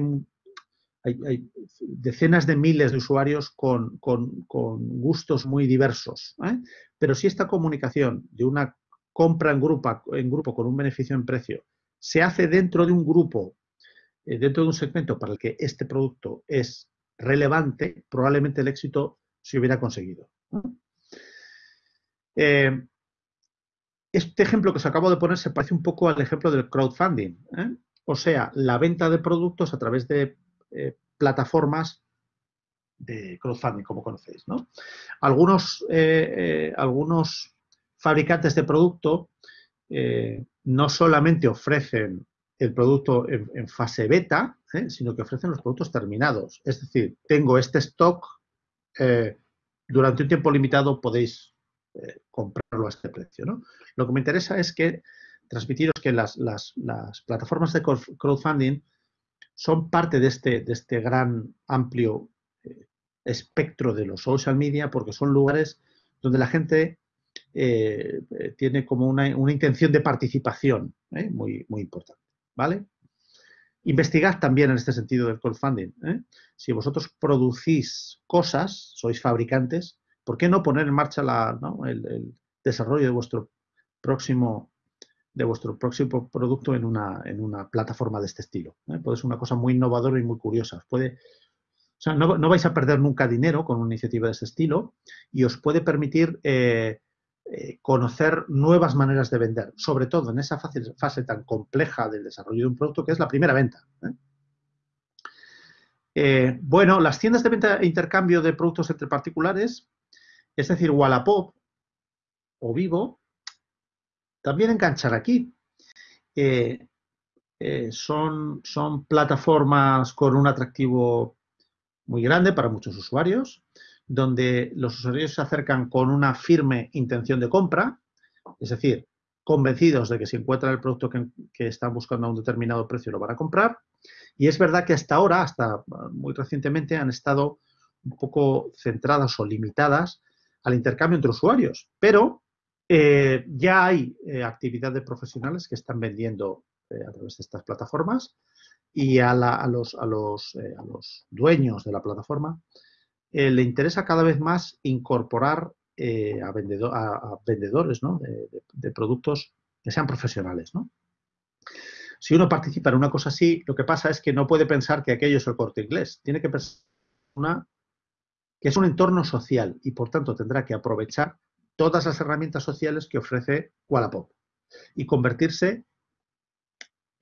A: decenas de miles de usuarios con, gustos muy diversos. ¿eh? Pero si esta comunicación de una compra en grupo, en grupo con un beneficio en precio se hace dentro de un grupo, eh, dentro de un segmento para el que este producto es relevante, probablemente el éxito se hubiera conseguido. Eh, este ejemplo que os acabo de poner se parece un poco al ejemplo del crowdfunding, o sea, la venta de productos a través de eh, plataformas de crowdfunding, como conocéis. Algunos, algunos fabricantes de producto no solamente ofrecen el producto en fase beta, sino que ofrecen los productos terminados. Es decir, tengo este stock durante un tiempo limitado podéis eh, comprarlo a este precio. Lo que me interesa es que transmitiros que las, plataformas de crowdfunding son parte de este, de este gran amplio eh, espectro de los social media porque son lugares donde la gente eh, tiene como una, intención de participación muy, muy importante. ¿Vale? Investigad también en este sentido del crowdfunding. ¿eh? Si vosotros producís cosas, sois fabricantes, ¿por qué no poner en marcha el, desarrollo de vuestro próximo de vuestro próximo producto en una, en una plataforma de este estilo? ¿eh? Puede ser una cosa muy innovadora y muy curiosa. Puede, o sea, no, vais a perder nunca dinero con una iniciativa de este estilo y os puede permitir eh, eh, conocer nuevas maneras de vender, sobre todo en esa fase, tan compleja del desarrollo de un producto que es la primera venta. bueno, las tiendas de venta e intercambio de productos entre particulares, es decir, Wallapop o Vivo, también enganchan aquí. son, son plataformas con un atractivo muy grande para muchos usuarios donde los usuarios se acercan con una firme intención de compra, es decir, convencidos de que si encuentran el producto que, están buscando a un determinado precio lo van a comprar. Y es verdad que hasta ahora, hasta muy recientemente, han estado un poco centradas o limitadas al intercambio entre usuarios, pero eh, ya hay eh, actividad de profesionales que están vendiendo eh, a través de estas plataformas y a, los, a los dueños de la plataforma eh, le interesa cada vez más incorporar eh, a, vendedores de, productos que sean profesionales. Si uno participa en una cosa así, lo que pasa es que no puede pensar que aquello es el corte inglés. Tiene que pensar que es un entorno social y, por tanto, tendrá que aprovechar todas las herramientas sociales que ofrece Wallapop y convertirse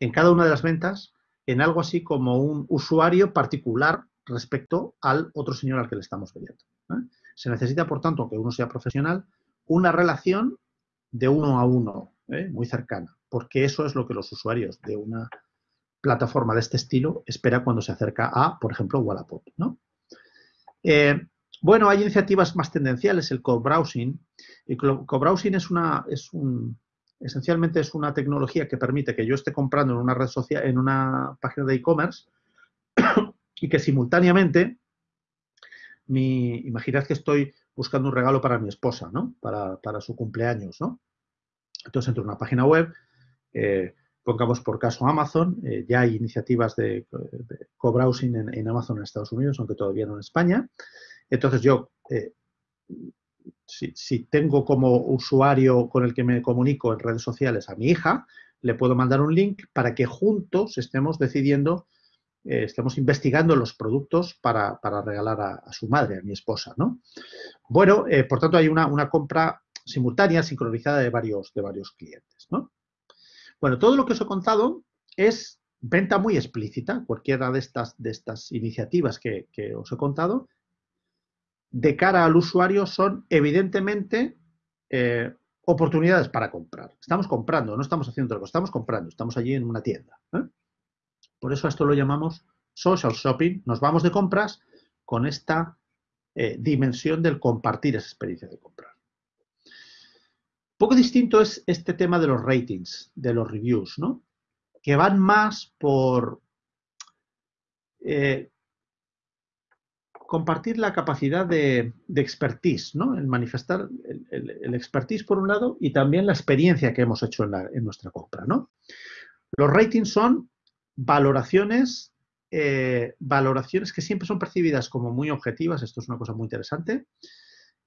A: en cada una de las ventas en algo así como un usuario particular respecto al otro señor al que le estamos vendiendo. ¿eh? Se necesita, por tanto, aunque uno sea profesional, una relación de uno a uno, ¿eh? muy cercana, porque eso es lo que los usuarios de una plataforma de este estilo espera cuando se acerca a, por ejemplo, Wallapop. Eh, bueno, hay iniciativas más tendenciales, el co-browsing. El co-browsing es una, es un, esencialmente es una tecnología que permite que yo esté comprando en una red social, en una página de e-commerce y que simultáneamente mi, imaginad que estoy buscando un regalo para mi esposa, ¿no? Para, su cumpleaños, ¿no? Entonces entro en una página web, eh, pongamos por caso Amazon, eh, ya hay iniciativas de, co-browsing en, Amazon en Estados Unidos, aunque todavía no en España. Entonces yo, eh, si, tengo como usuario con el que me comunico en redes sociales a mi hija, le puedo mandar un link para que juntos estemos decidiendo eh, estamos investigando los productos para, regalar a, su madre, a mi esposa, ¿no? Bueno, eh, por tanto hay una, compra simultánea, sincronizada de varios, de varios clientes, ¿no? Bueno, todo lo que os he contado es venta muy explícita, cualquiera de estas, de estas iniciativas que, os he contado, de cara al usuario son evidentemente eh, oportunidades para comprar. Estamos comprando, no estamos haciendo algo, estamos comprando, estamos allí en una tienda. Por eso esto lo llamamos social shopping. Nos vamos de compras con esta eh, dimensión del compartir esa experiencia de comprar. Poco distinto es este tema de los ratings, de los reviews, ¿no? Que van más por eh, compartir la capacidad de, expertise, ¿no? El manifestar el, expertise por un lado y también la experiencia que hemos hecho en, nuestra compra, ¿no? Los ratings son valoraciones, eh, valoraciones que siempre son percibidas como muy objetivas, esto es una cosa muy interesante,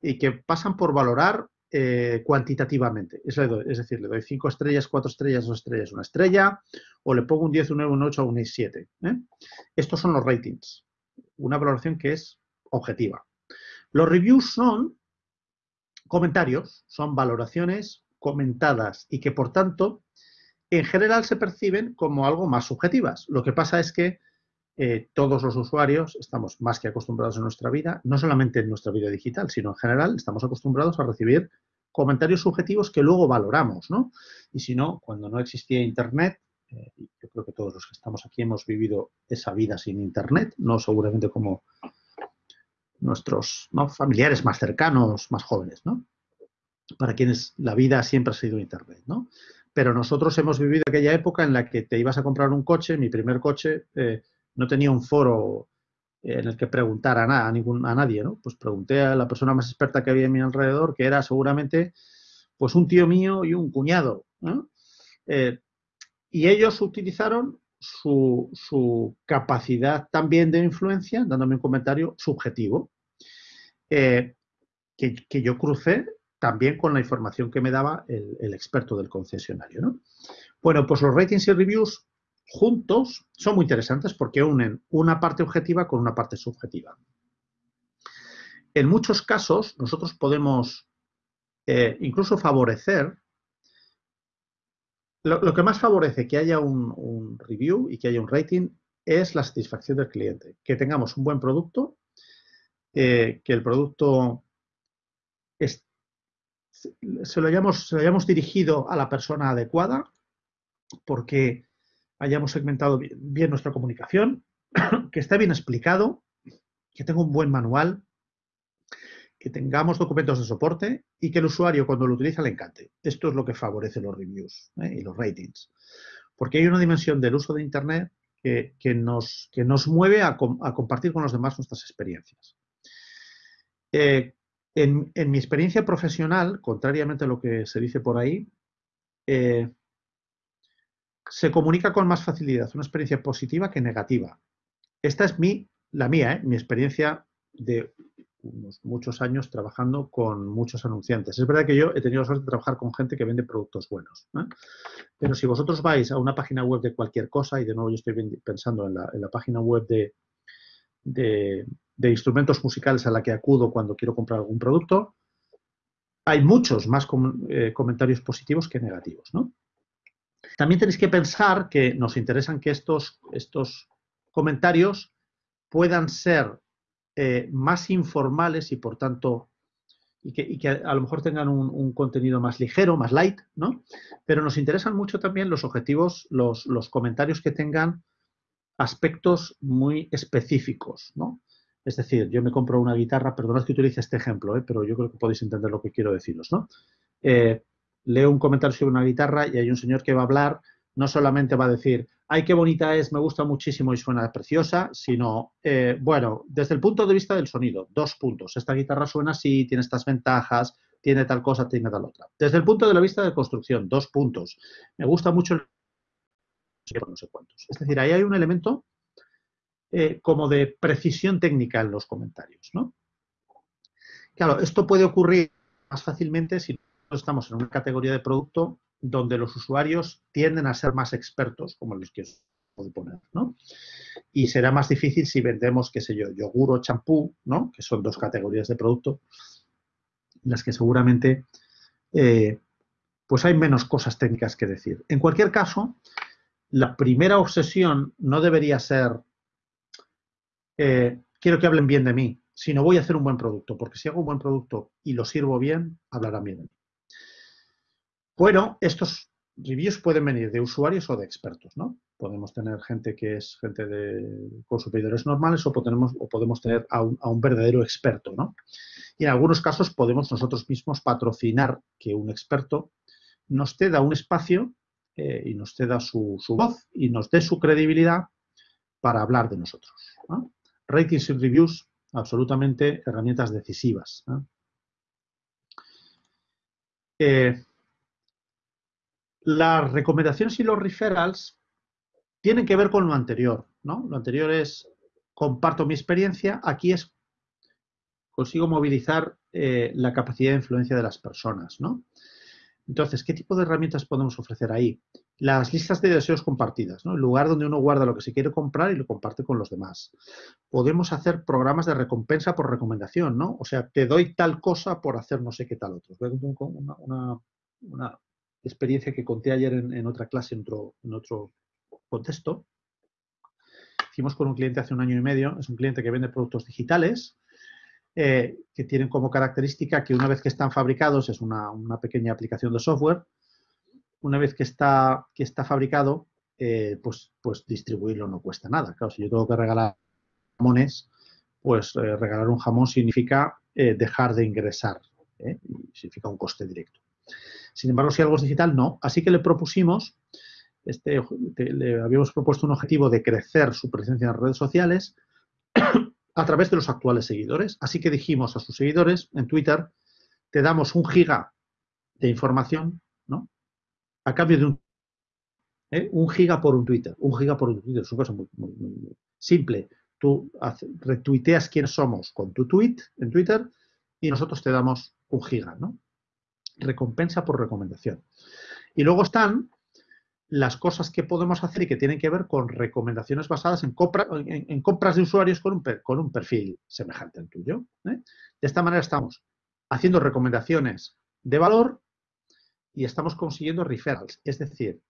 A: y que pasan por valorar eh, cuantitativamente. Es, decir, le doy 5 estrellas, 4 estrellas, 2 estrellas, una estrella, o le pongo un 10, un 9, un 8 o un 7. ¿eh? Estos son los ratings, una valoración que es objetiva. Los reviews son comentarios, son valoraciones comentadas y que por tanto en general se perciben como algo más subjetivas. Lo que pasa es que eh, todos los usuarios estamos más que acostumbrados en nuestra vida, no solamente en nuestra vida digital, sino en general estamos acostumbrados a recibir comentarios subjetivos que luego valoramos, ¿no? Y si no, cuando no existía Internet, eh, yo creo que todos los que estamos aquí hemos vivido esa vida sin Internet, no seguramente como nuestros familiares más cercanos, más jóvenes, ¿no? Para quienes la vida siempre ha sido Internet, ¿no? pero nosotros hemos vivido aquella época en la que te ibas a comprar un coche, mi primer coche, eh, no tenía un foro en el que preguntar a, nada, a, ningún, a nadie, ¿no? Pues pregunté a la persona más experta que había en mi alrededor, que era seguramente pues un tío mío y un cuñado, eh, y ellos utilizaron su, capacidad también de influencia, dándome un comentario subjetivo, eh, que, yo crucé también con la información que me daba el, experto del concesionario. Bueno, pues los ratings y reviews juntos son muy interesantes porque unen una parte objetiva con una parte subjetiva. En muchos casos, nosotros podemos eh, incluso favorecer, lo, que más favorece que haya un, review y que haya un rating es la satisfacción del cliente, que tengamos un buen producto, eh, que el producto se lo, hayamos, dirigido a la persona adecuada, porque hayamos segmentado bien, nuestra comunicación, que esté bien explicado, que tenga un buen manual, que tengamos documentos de soporte y que el usuario cuando lo utiliza le encante. Esto es lo que favorece los reviews ¿eh? y los ratings. Porque hay una dimensión del uso de Internet que, nos, mueve a, compartir con los demás nuestras experiencias. Eh, en, mi experiencia profesional, contrariamente a lo que se dice por ahí, eh, se comunica con más facilidad una experiencia positiva que negativa. Esta es la mía, mi experiencia de unos muchos años trabajando con muchos anunciantes. Es verdad que yo he tenido la suerte de trabajar con gente que vende productos buenos. ¿eh? Pero si vosotros vais a una página web de cualquier cosa, y de nuevo yo estoy pensando en la, página web de, de instrumentos musicales a la que acudo cuando quiero comprar algún producto, hay muchos más eh, comentarios positivos que negativos. También tenéis que pensar que nos interesan que estos, estos comentarios puedan ser eh, más informales y por tanto y que, a lo mejor tengan un, contenido más ligero, más light, ¿no? Pero nos interesan mucho también los objetivos, los, los comentarios que tengan aspectos muy específicos, ¿no? Es decir, yo me compro una guitarra, perdonad que utilice este ejemplo, ¿eh? pero yo creo que podéis entender lo que quiero deciros, ¿no? Eh, leo un comentario sobre una guitarra y hay un señor que va a hablar no solamente va a decir, ay, qué bonita es, me gusta muchísimo y suena preciosa, sino, eh, bueno, desde el punto de vista del sonido, dos puntos. Esta guitarra suena así, tiene estas ventajas, tiene tal cosa, tiene tal otra. Desde el punto de la vista de construcción, dos puntos. Me gusta mucho el... no sé cuántos. Es decir, ahí hay un elemento eh, como de precisión técnica en los comentarios, ¿no? Claro, esto puede ocurrir más fácilmente si estamos en una categoría de producto donde los usuarios tienden a ser más expertos, como los que os puedo poner, ¿no? Y será más difícil si vendemos, qué sé yo, yogur o champú, ¿no? Que son dos categorías de producto, las que seguramente eh, pues hay menos cosas técnicas que decir. En cualquier caso, la primera obsesión no debería ser eh, quiero que hablen bien de mí, sino voy a hacer un buen producto, porque si hago un buen producto y lo sirvo bien, hablarán bien de mí. Bueno, estos reviews pueden venir de usuarios o de expertos, ¿no? Podemos tener gente que es gente de consumidores normales o podemos, tener a un, verdadero experto, ¿no? Y en algunos casos podemos nosotros mismos patrocinar que un experto nos ceda un espacio eh, y nos ceda su, voz y nos dé su credibilidad para hablar de nosotros. ¿no? Ratings y reviews, absolutamente herramientas decisivas. Eh, las recomendaciones y los referrals tienen que ver con lo anterior, ¿no? Lo anterior es comparto mi experiencia, aquí es consigo movilizar eh, la capacidad de influencia de las personas, ¿no? Entonces, ¿qué tipo de herramientas podemos ofrecer ahí? Las listas de deseos compartidas, ¿no? el lugar donde uno guarda lo que se quiere comprar y lo comparte con los demás. Podemos hacer programas de recompensa por recomendación, ¿no? O sea, te doy tal cosa por hacer no sé qué tal otro. Una, una, experiencia que conté ayer en, otra clase, en otro, contexto. Hicimos con un cliente hace un año y medio, es un cliente que vende productos digitales, eh, que tienen como característica que una vez que están fabricados, es una, pequeña aplicación de software, una vez que está, que está fabricado, eh, pues, pues distribuirlo no cuesta nada. Claro, si yo tengo que regalar jamones, pues eh, regalar un jamón significa dejar de ingresar, significa un coste directo. Sin embargo, si algo es digital, no. Así que le propusimos, este, le habíamos propuesto un objetivo de crecer su presencia en las redes sociales a través de los actuales seguidores. Así que dijimos a sus seguidores en Twitter, te damos un giga de información, ¿no? A cambio de un, ¿eh? un giga por un Twitter. Un giga por un Twitter es una cosa muy, simple. Tú retuiteas quiénes somos con tu tweet en Twitter y nosotros te damos un giga, ¿no? Recompensa por recomendación. Y luego están las cosas que podemos hacer y que tienen que ver con recomendaciones basadas en, compras de usuarios con un, perfil semejante al tuyo. ¿eh? De esta manera estamos haciendo recomendaciones de valor y estamos consiguiendo referrals, es decir,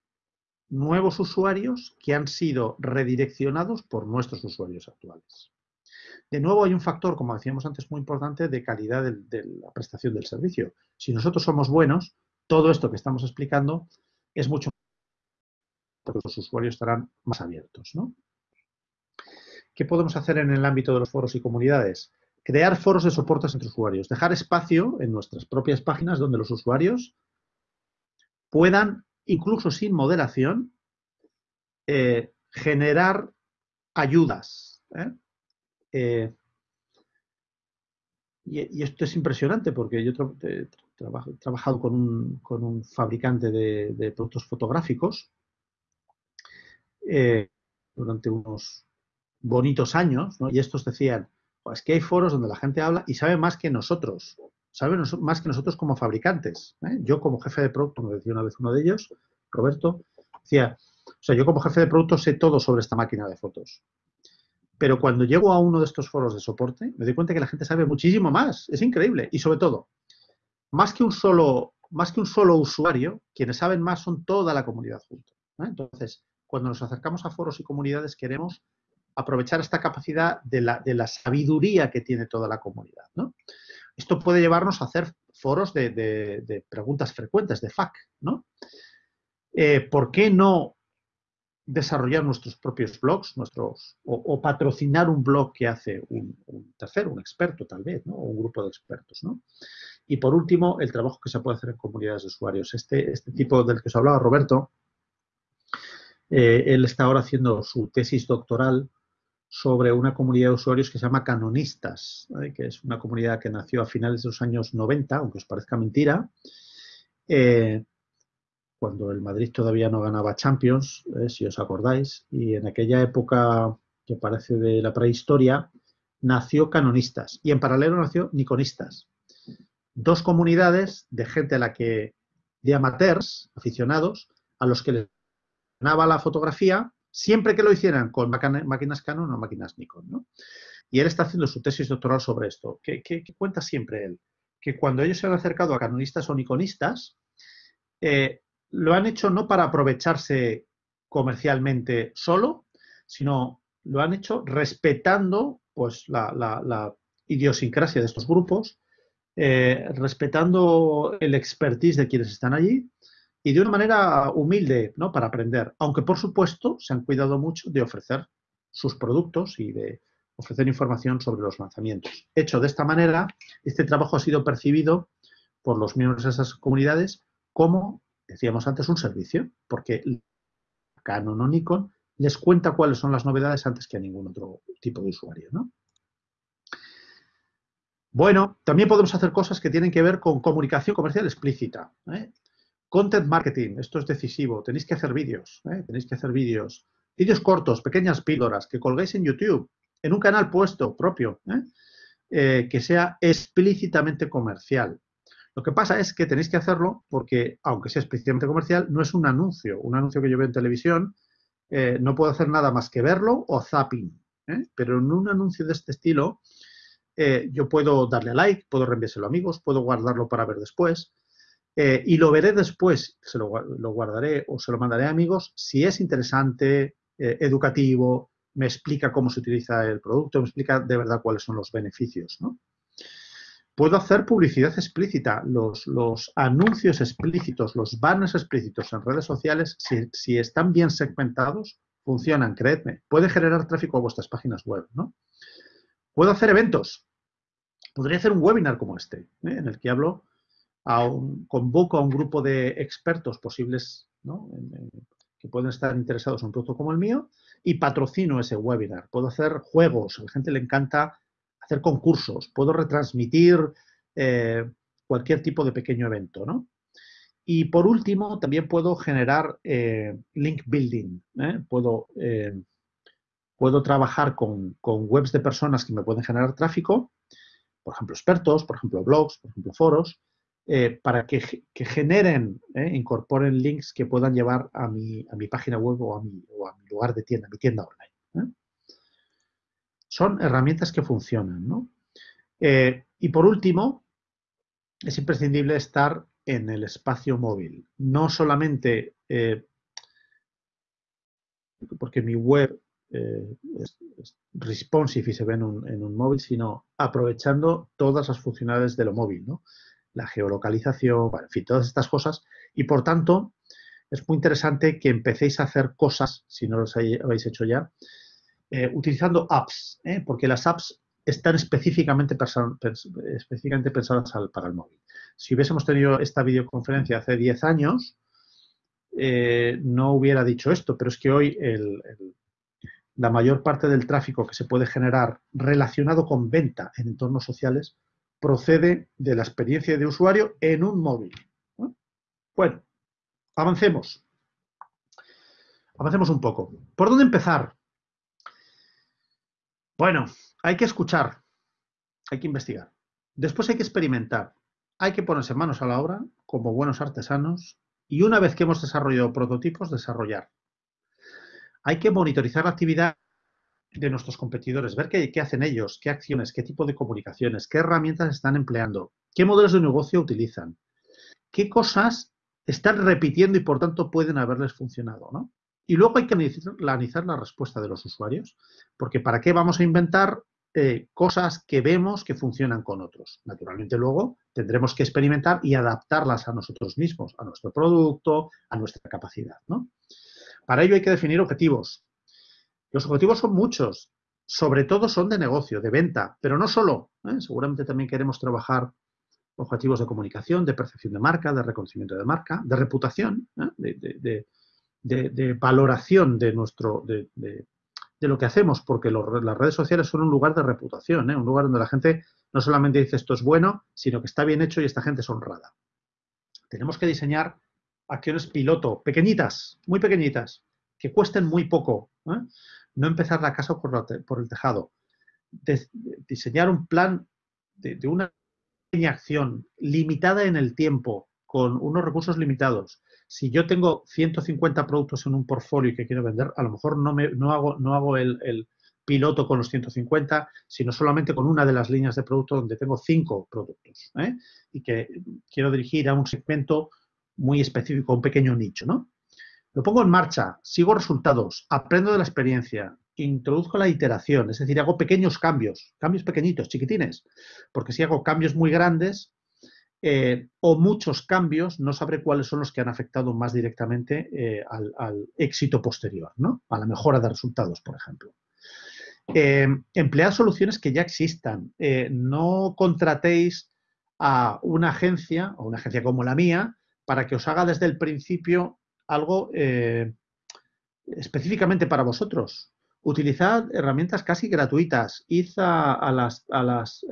A: nuevos usuarios que han sido redireccionados por nuestros usuarios actuales. De nuevo, hay un factor, como decíamos antes, muy importante de calidad de, la prestación del servicio. Si nosotros somos buenos, todo esto que estamos explicando es mucho porque los usuarios estarán más abiertos. ¿no? ¿Qué podemos hacer en el ámbito de los foros y comunidades? Crear foros de soportes entre usuarios, dejar espacio en nuestras propias páginas donde los usuarios puedan, incluso sin moderación, eh, generar ayudas. ¿eh? Eh, y, esto es impresionante porque yo he trabajado con un, fabricante de productos fotográficos eh, durante unos bonitos años, y estos decían, pues que hay foros donde la gente habla y sabe más que nosotros, sabe más que nosotros como fabricantes. ¿eh? Yo como jefe de producto, me decía una vez uno de ellos, Roberto, decía, o sea, yo como jefe de producto sé todo sobre esta máquina de fotos. Pero cuando llego a uno de estos foros de soporte, me doy cuenta que la gente sabe muchísimo más. Es increíble. Y sobre todo, más que un solo, más que un solo usuario, quienes saben más son toda la comunidad junta. ¿eh? Entonces, cuando nos acercamos a foros y comunidades queremos aprovechar esta capacidad de la, sabiduría que tiene toda la comunidad. Esto puede llevarnos a hacer foros de, preguntas frecuentes, de FAQ. ¿no? Eh, ¿Por qué no desarrollar nuestros propios blogs nuestros, o, patrocinar un blog que hace un, tercero, un experto tal vez, o un grupo de expertos? Y por último, el trabajo que se puede hacer en comunidades de usuarios. Este, este tipo del que os hablaba Roberto, Eh, él está ahora haciendo su tesis doctoral sobre una comunidad de usuarios que se llama Canonistas, que es una comunidad que nació a finales de los años 90, aunque os parezca mentira, eh, cuando el Madrid todavía no ganaba Champions, eh, si os acordáis, y en aquella época que parece de la prehistoria, nació Canonistas y en paralelo nació Niconistas. Dos comunidades de gente a la que, de amateurs, aficionados, a los que les ganaba la fotografía siempre que lo hicieran con máquinas Canon o máquinas Nikon. ¿no? Y él está haciendo su tesis doctoral sobre esto. ¿Qué, cuenta siempre él? Que cuando ellos se han acercado a canonistas o nikonistas, eh, lo han hecho no para aprovecharse comercialmente solo, sino lo han hecho respetando pues, la, idiosincrasia de estos grupos, eh, respetando el expertise de quienes están allí y de una manera humilde, ¿no? Para aprender. Aunque, por supuesto, se han cuidado mucho de ofrecer sus productos y de ofrecer información sobre los lanzamientos. Hecho de esta manera, este trabajo ha sido percibido por los miembros de esas comunidades como, decíamos antes, un servicio, porque Canon o Nikon les cuenta cuáles son las novedades antes que a ningún otro tipo de usuario, ¿no? Bueno, también podemos hacer cosas que tienen que ver con comunicación comercial explícita. ¿eh? Content marketing, esto es decisivo. Tenéis que hacer vídeos, ¿eh? tenéis que hacer vídeos. Vídeos cortos, pequeñas píldoras, que colguéis en YouTube, en un canal puesto propio. Eh, que sea explícitamente comercial. Lo que pasa es que tenéis que hacerlo porque, aunque sea explícitamente comercial, no es un anuncio. Un anuncio que yo veo en televisión, no puedo hacer nada más que verlo o zapping. Pero en un anuncio de este estilo, yo puedo darle a like, puedo reenviárselo a amigos, puedo guardarlo para ver después. Eh, y lo veré después, se lo, guardaré o se lo mandaré a amigos si es interesante, eh, educativo, me explica cómo se utiliza el producto, me explica de verdad cuáles son los beneficios. Puedo hacer publicidad explícita, los, anuncios explícitos, los banners explícitos en redes sociales, si, están bien segmentados, funcionan, creedme. Puede generar tráfico a vuestras páginas web. ¿no? Puedo hacer eventos. Podría hacer un webinar como este, ¿eh? en el que hablo convoco a un grupo de expertos posibles que pueden estar interesados en un producto como el mío y patrocino ese webinar. Puedo hacer juegos, a la gente le encanta hacer concursos, puedo retransmitir eh, cualquier tipo de pequeño evento. Y por último, también puedo generar eh, link building. ¿eh? Puedo, puedo trabajar con, con webs de personas que me pueden generar tráfico, por ejemplo, expertos, por ejemplo, blogs, por ejemplo, foros, para que, generen, eh, incorporen links que puedan llevar a mi, a mi página web o a, mi, o a, mi, lugar de tienda, mi tienda online. ¿Eh? Son herramientas que funcionan. ¿no? y por último, es imprescindible estar en el espacio móvil. No solamente porque mi web es, responsive y se ve en un, en un, móvil, sino aprovechando todas las funcionalidades de lo móvil. ¿no? la geolocalización, en fin, todas estas cosas. Y por tanto, es muy interesante que empecéis a hacer cosas, si no los habéis hecho ya, eh, utilizando apps, ¿eh? porque las apps están específicamente, específicamente pensadas para el móvil. Si hubiésemos tenido esta videoconferencia hace 10 años, eh, no hubiera dicho esto, pero es que hoy la mayor parte del tráfico que se puede generar relacionado con venta en entornos sociales procede de la experiencia de usuario en un móvil. Bueno, avancemos. Avancemos un poco. ¿Por dónde empezar? Bueno, hay que escuchar, hay que investigar. Después hay que experimentar. Hay que ponerse manos a la obra como buenos artesanos y una vez que hemos desarrollado prototipos, desarrollar. Hay que monitorizar la actividad de nuestros competidores, ver qué, hacen ellos, qué acciones, qué tipo de comunicaciones, qué herramientas están empleando, qué modelos de negocio utilizan, qué cosas están repitiendo y por tanto pueden haberles funcionado. ¿no? Y luego hay que analizar la respuesta de los usuarios, porque ¿para qué vamos a inventar eh, cosas que vemos que funcionan con otros? Naturalmente luego tendremos que experimentar y adaptarlas a nosotros mismos, a nuestro producto, a nuestra capacidad. ¿no? Para ello hay que definir objetivos, los objetivos son muchos, sobre todo son de negocio, de venta, pero no solo. ¿eh? Seguramente también queremos trabajar objetivos de comunicación, de percepción de marca, de reconocimiento de marca, de reputación, ¿eh? de, valoración de, nuestro, de, lo que hacemos, porque las redes sociales son un lugar de reputación, ¿eh? un lugar donde la gente no solamente dice esto es bueno, sino que está bien hecho y esta gente es honrada. Tenemos que diseñar acciones piloto, pequeñitas, muy pequeñitas, que cuesten muy poco. ¿eh? No empezar la casa por, el tejado. diseñar un plan de, de una pequeña acción limitada en el tiempo, con unos recursos limitados. Si yo tengo 150 productos en un portfolio que quiero vender, a lo mejor no, me, no hago, no hago el, piloto con los 150, sino solamente con una de las líneas de producto donde tengo cinco productos ¿eh? y que quiero dirigir a un segmento muy específico, un pequeño nicho. ¿no? Lo pongo en marcha, sigo resultados, aprendo de la experiencia, introduzco la iteración, es decir, hago pequeños cambios, cambios pequeñitos, chiquitines, porque si hago cambios muy grandes, eh, o muchos cambios, no sabré cuáles son los que han afectado más directamente eh, al, éxito posterior, ¿no? a la mejora de resultados, por ejemplo. Eh, emplead soluciones que ya existan. no contratéis a una agencia, o una agencia como la mía, para que os haga desde el principio algo específicamente para vosotros. Utilizad herramientas casi gratuitas. Id a las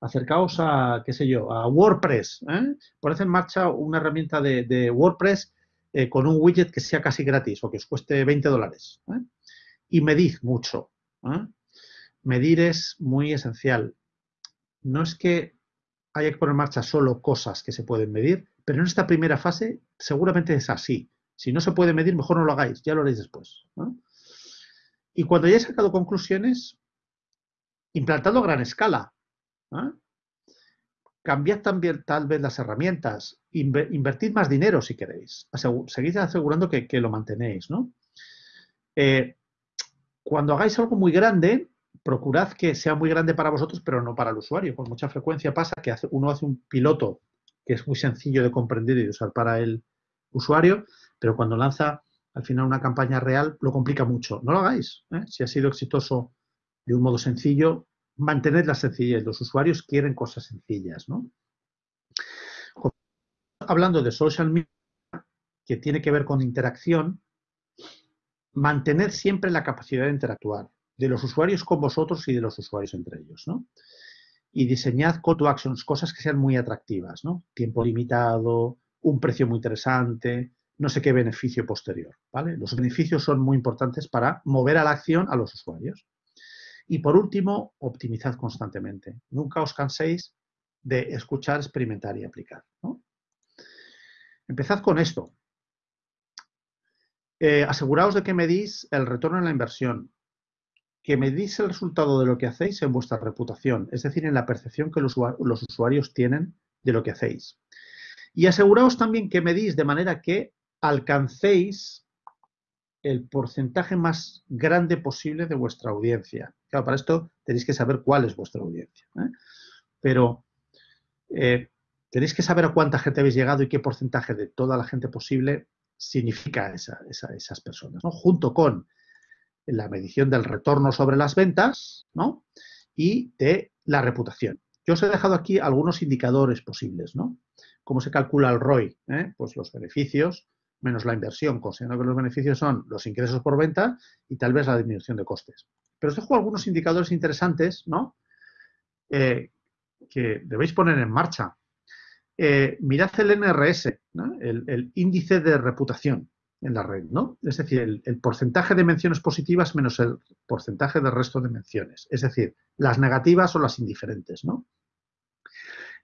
A: acercaos a, qué sé yo, a WordPress. ¿eh? Poned en marcha una herramienta de, WordPress eh, con un widget que sea casi gratis o que os cueste 20 dólares. ¿eh? Y medid mucho. ¿eh? Medir es muy esencial. No es que haya que poner en marcha solo cosas que se pueden medir, pero en esta primera fase seguramente es así. Si no se puede medir, mejor no lo hagáis, ya lo haréis después. Y cuando hayáis sacado conclusiones, implantando a gran escala. ¿Ah? Cambiad también tal vez las herramientas, invertid más dinero si queréis, seguid asegurando que, lo mantenéis. ¿no? Eh, cuando hagáis algo muy grande, procurad que sea muy grande para vosotros, pero no para el usuario. Con mucha frecuencia pasa que uno hace un piloto que es muy sencillo de comprender y de usar para el usuario, pero cuando lanza al final una campaña real lo complica mucho. No lo hagáis. ¿eh? Si ha sido exitoso de un modo sencillo, mantener la sencillez. Los usuarios quieren cosas sencillas, ¿no? Hablando de social media, que tiene que ver con interacción, mantener siempre la capacidad de interactuar de los usuarios con vosotros y de los usuarios entre ellos, ¿no? Y diseñad call to actions, cosas que sean muy atractivas, ¿no? Tiempo limitado, un precio muy interesante, no sé qué beneficio posterior, ¿vale? Los beneficios son muy importantes para mover a la acción a los usuarios. Y por último, optimizad constantemente. Nunca os canséis de escuchar, experimentar y aplicar. Empezad con esto. Eh, aseguraos de que medís el retorno en la inversión, que medís el resultado de lo que hacéis en vuestra reputación, es decir, en la percepción que los, los usuarios tienen de lo que hacéis. Y aseguraos también que medís de manera que alcancéis el porcentaje más grande posible de vuestra audiencia. Claro, para esto tenéis que saber cuál es vuestra audiencia. ¿eh? Pero eh, tenéis que saber a cuánta gente habéis llegado y qué porcentaje de toda la gente posible significa esas personas, ¿no? junto con la medición del retorno sobre las ventas ¿no? y de la reputación. Yo os he dejado aquí algunos indicadores posibles. ¿no? ¿Cómo se calcula el ROI? ¿Eh? Pues los beneficios menos la inversión, considerando que los beneficios son los ingresos por venta y tal vez la disminución de costes. Pero os dejo algunos indicadores interesantes, ¿no? Eh, que debéis poner en marcha. Eh, mirad el NRS, el, índice de reputación en la red, ¿no? Es decir, el, porcentaje de menciones positivas menos el porcentaje del resto de menciones. Es decir, las negativas o las indiferentes, ¿no?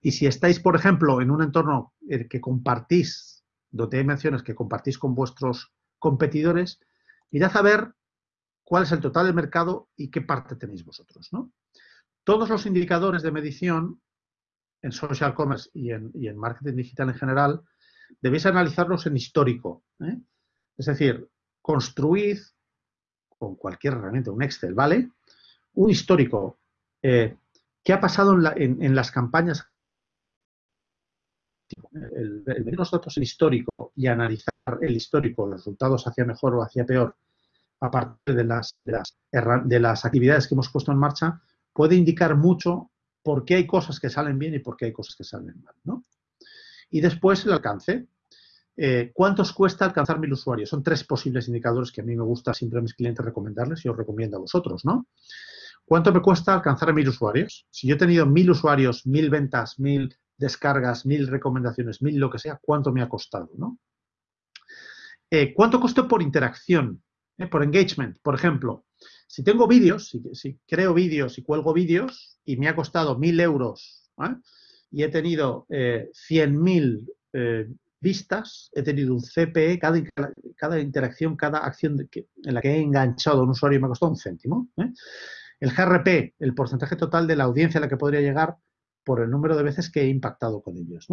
A: Y si estáis, por ejemplo, en un entorno que compartís, donde hay menciones que compartís con vuestros competidores, mirad a ver cuál es el total del mercado y qué parte tenéis vosotros. ¿no? Todos los indicadores de medición en social commerce y en, marketing digital en general, debéis analizarlos en histórico. ¿eh? Es decir, construid con cualquier herramienta, un Excel, ¿vale? Un histórico. Eh, ¿Qué ha pasado en, las campañas? El, ver los datos en histórico y analizar el histórico, los resultados hacia mejor o hacia peor, de las, de las, de las actividades que hemos puesto en marcha, puede indicar mucho por qué hay cosas que salen bien y por qué hay cosas que salen mal. ¿no? Y después el alcance. eh, ¿cuántos cuesta alcanzar mil usuarios? Son tres posibles indicadores que a mí me gusta siempre a mis clientes recomendarles y os recomiendo a vosotros, ¿no? ¿Cuánto me cuesta alcanzar a mil usuarios? Si yo he tenido mil usuarios, mil ventas, mil descargas, mil recomendaciones, mil lo que sea, ¿cuánto me ha costado, no? Eh, ¿Cuánto costó por interacción? Eh, por engagement, por ejemplo. Si tengo vídeos, si, creo vídeos y cuelgo vídeos y me ha costado mil euros y he tenido 100.000 vistas, he tenido un CPE, cada, interacción, cada acción en la que he enganchado a un usuario me ha costado un céntimo. ¿eh? El GRP, el porcentaje total de la audiencia a la que podría llegar por el número de veces que he impactado con ellos.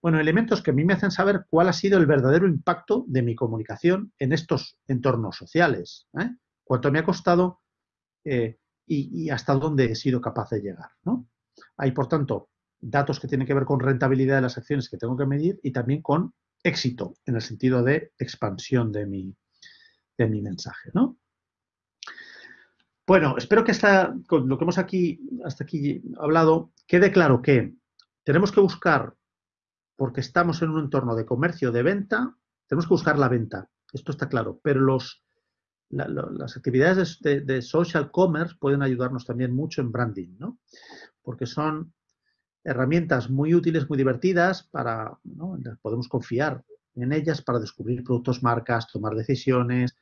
A: Bueno, elementos que a mí me hacen saber cuál ha sido el verdadero impacto de mi comunicación en estos entornos sociales. ¿eh? Cuánto me ha costado eh, y, y, hasta dónde he sido capaz de llegar. ¿no? Hay, por tanto, datos que tienen que ver con rentabilidad de las acciones que tengo que medir y también con éxito, en el sentido de expansión de mi, de mi mensaje. ¿no? Bueno, espero que con lo que hemos aquí, hasta aquí hablado quede claro que tenemos que buscar, porque estamos en un entorno de comercio, de venta, tenemos que buscar la venta. Esto está claro, pero las actividades de, social commerce pueden ayudarnos también mucho en branding, ¿no? Porque son herramientas muy útiles, muy divertidas, para, podemos confiar en ellas para descubrir productos, marcas, tomar decisiones,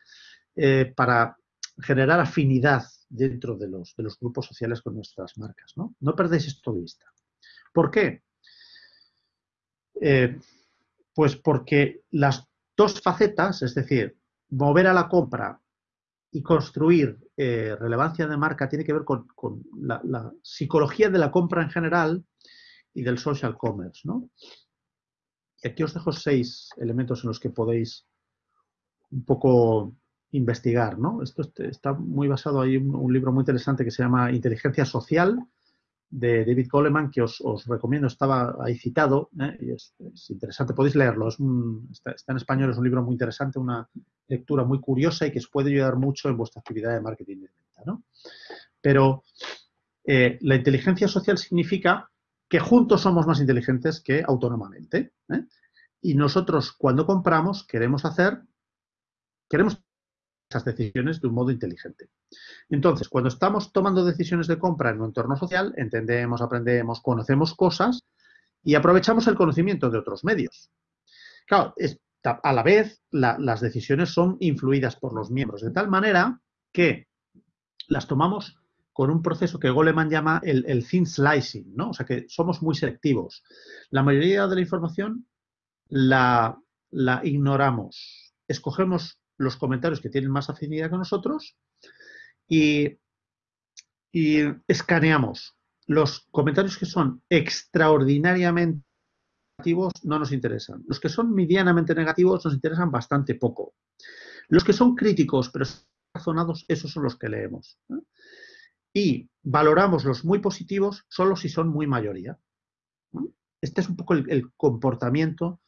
A: eh, para generar afinidad dentro de los, de los, grupos sociales con nuestras marcas. No, no perdéis esto de vista. ¿Por qué? Eh, pues porque las dos facetas, es decir, mover a la compra y construir eh, relevancia de marca tiene que ver con, la, la, psicología de la compra en general y del social commerce. ¿no? Y aquí os dejo seis elementos en los que podéis un poco investigar. ¿no? Esto está muy basado, en un, libro muy interesante que se llama Inteligencia Social de David Coleman, que os, recomiendo, estaba ahí citado, ¿eh? y es, interesante, podéis leerlo, es está, en español, es un libro muy interesante, una lectura muy curiosa y que os puede ayudar mucho en vuestra actividad de marketing de venta. ¿no? Pero eh, la inteligencia social significa que juntos somos más inteligentes que autónomamente. ¿eh? Y nosotros cuando compramos queremos hacer, queremos esas decisiones de un modo inteligente. Entonces, cuando estamos tomando decisiones de compra en un entorno social, entendemos, aprendemos, conocemos cosas y aprovechamos el conocimiento de otros medios. Claro, a la vez las decisiones son influidas por los miembros, de tal manera que las tomamos con un proceso que Goleman llama el, el thin slicing, ¿no? O sea que somos muy selectivos. La mayoría de la información la, ignoramos. Escogemos los comentarios que tienen más afinidad con nosotros y, escaneamos. Los comentarios que son extraordinariamente negativos no nos interesan. Los que son medianamente negativos nos interesan bastante poco. Los que son críticos pero razonados, esos son los que leemos y valoramos los muy positivos solo si son muy mayoría. Este es un poco el, comportamiento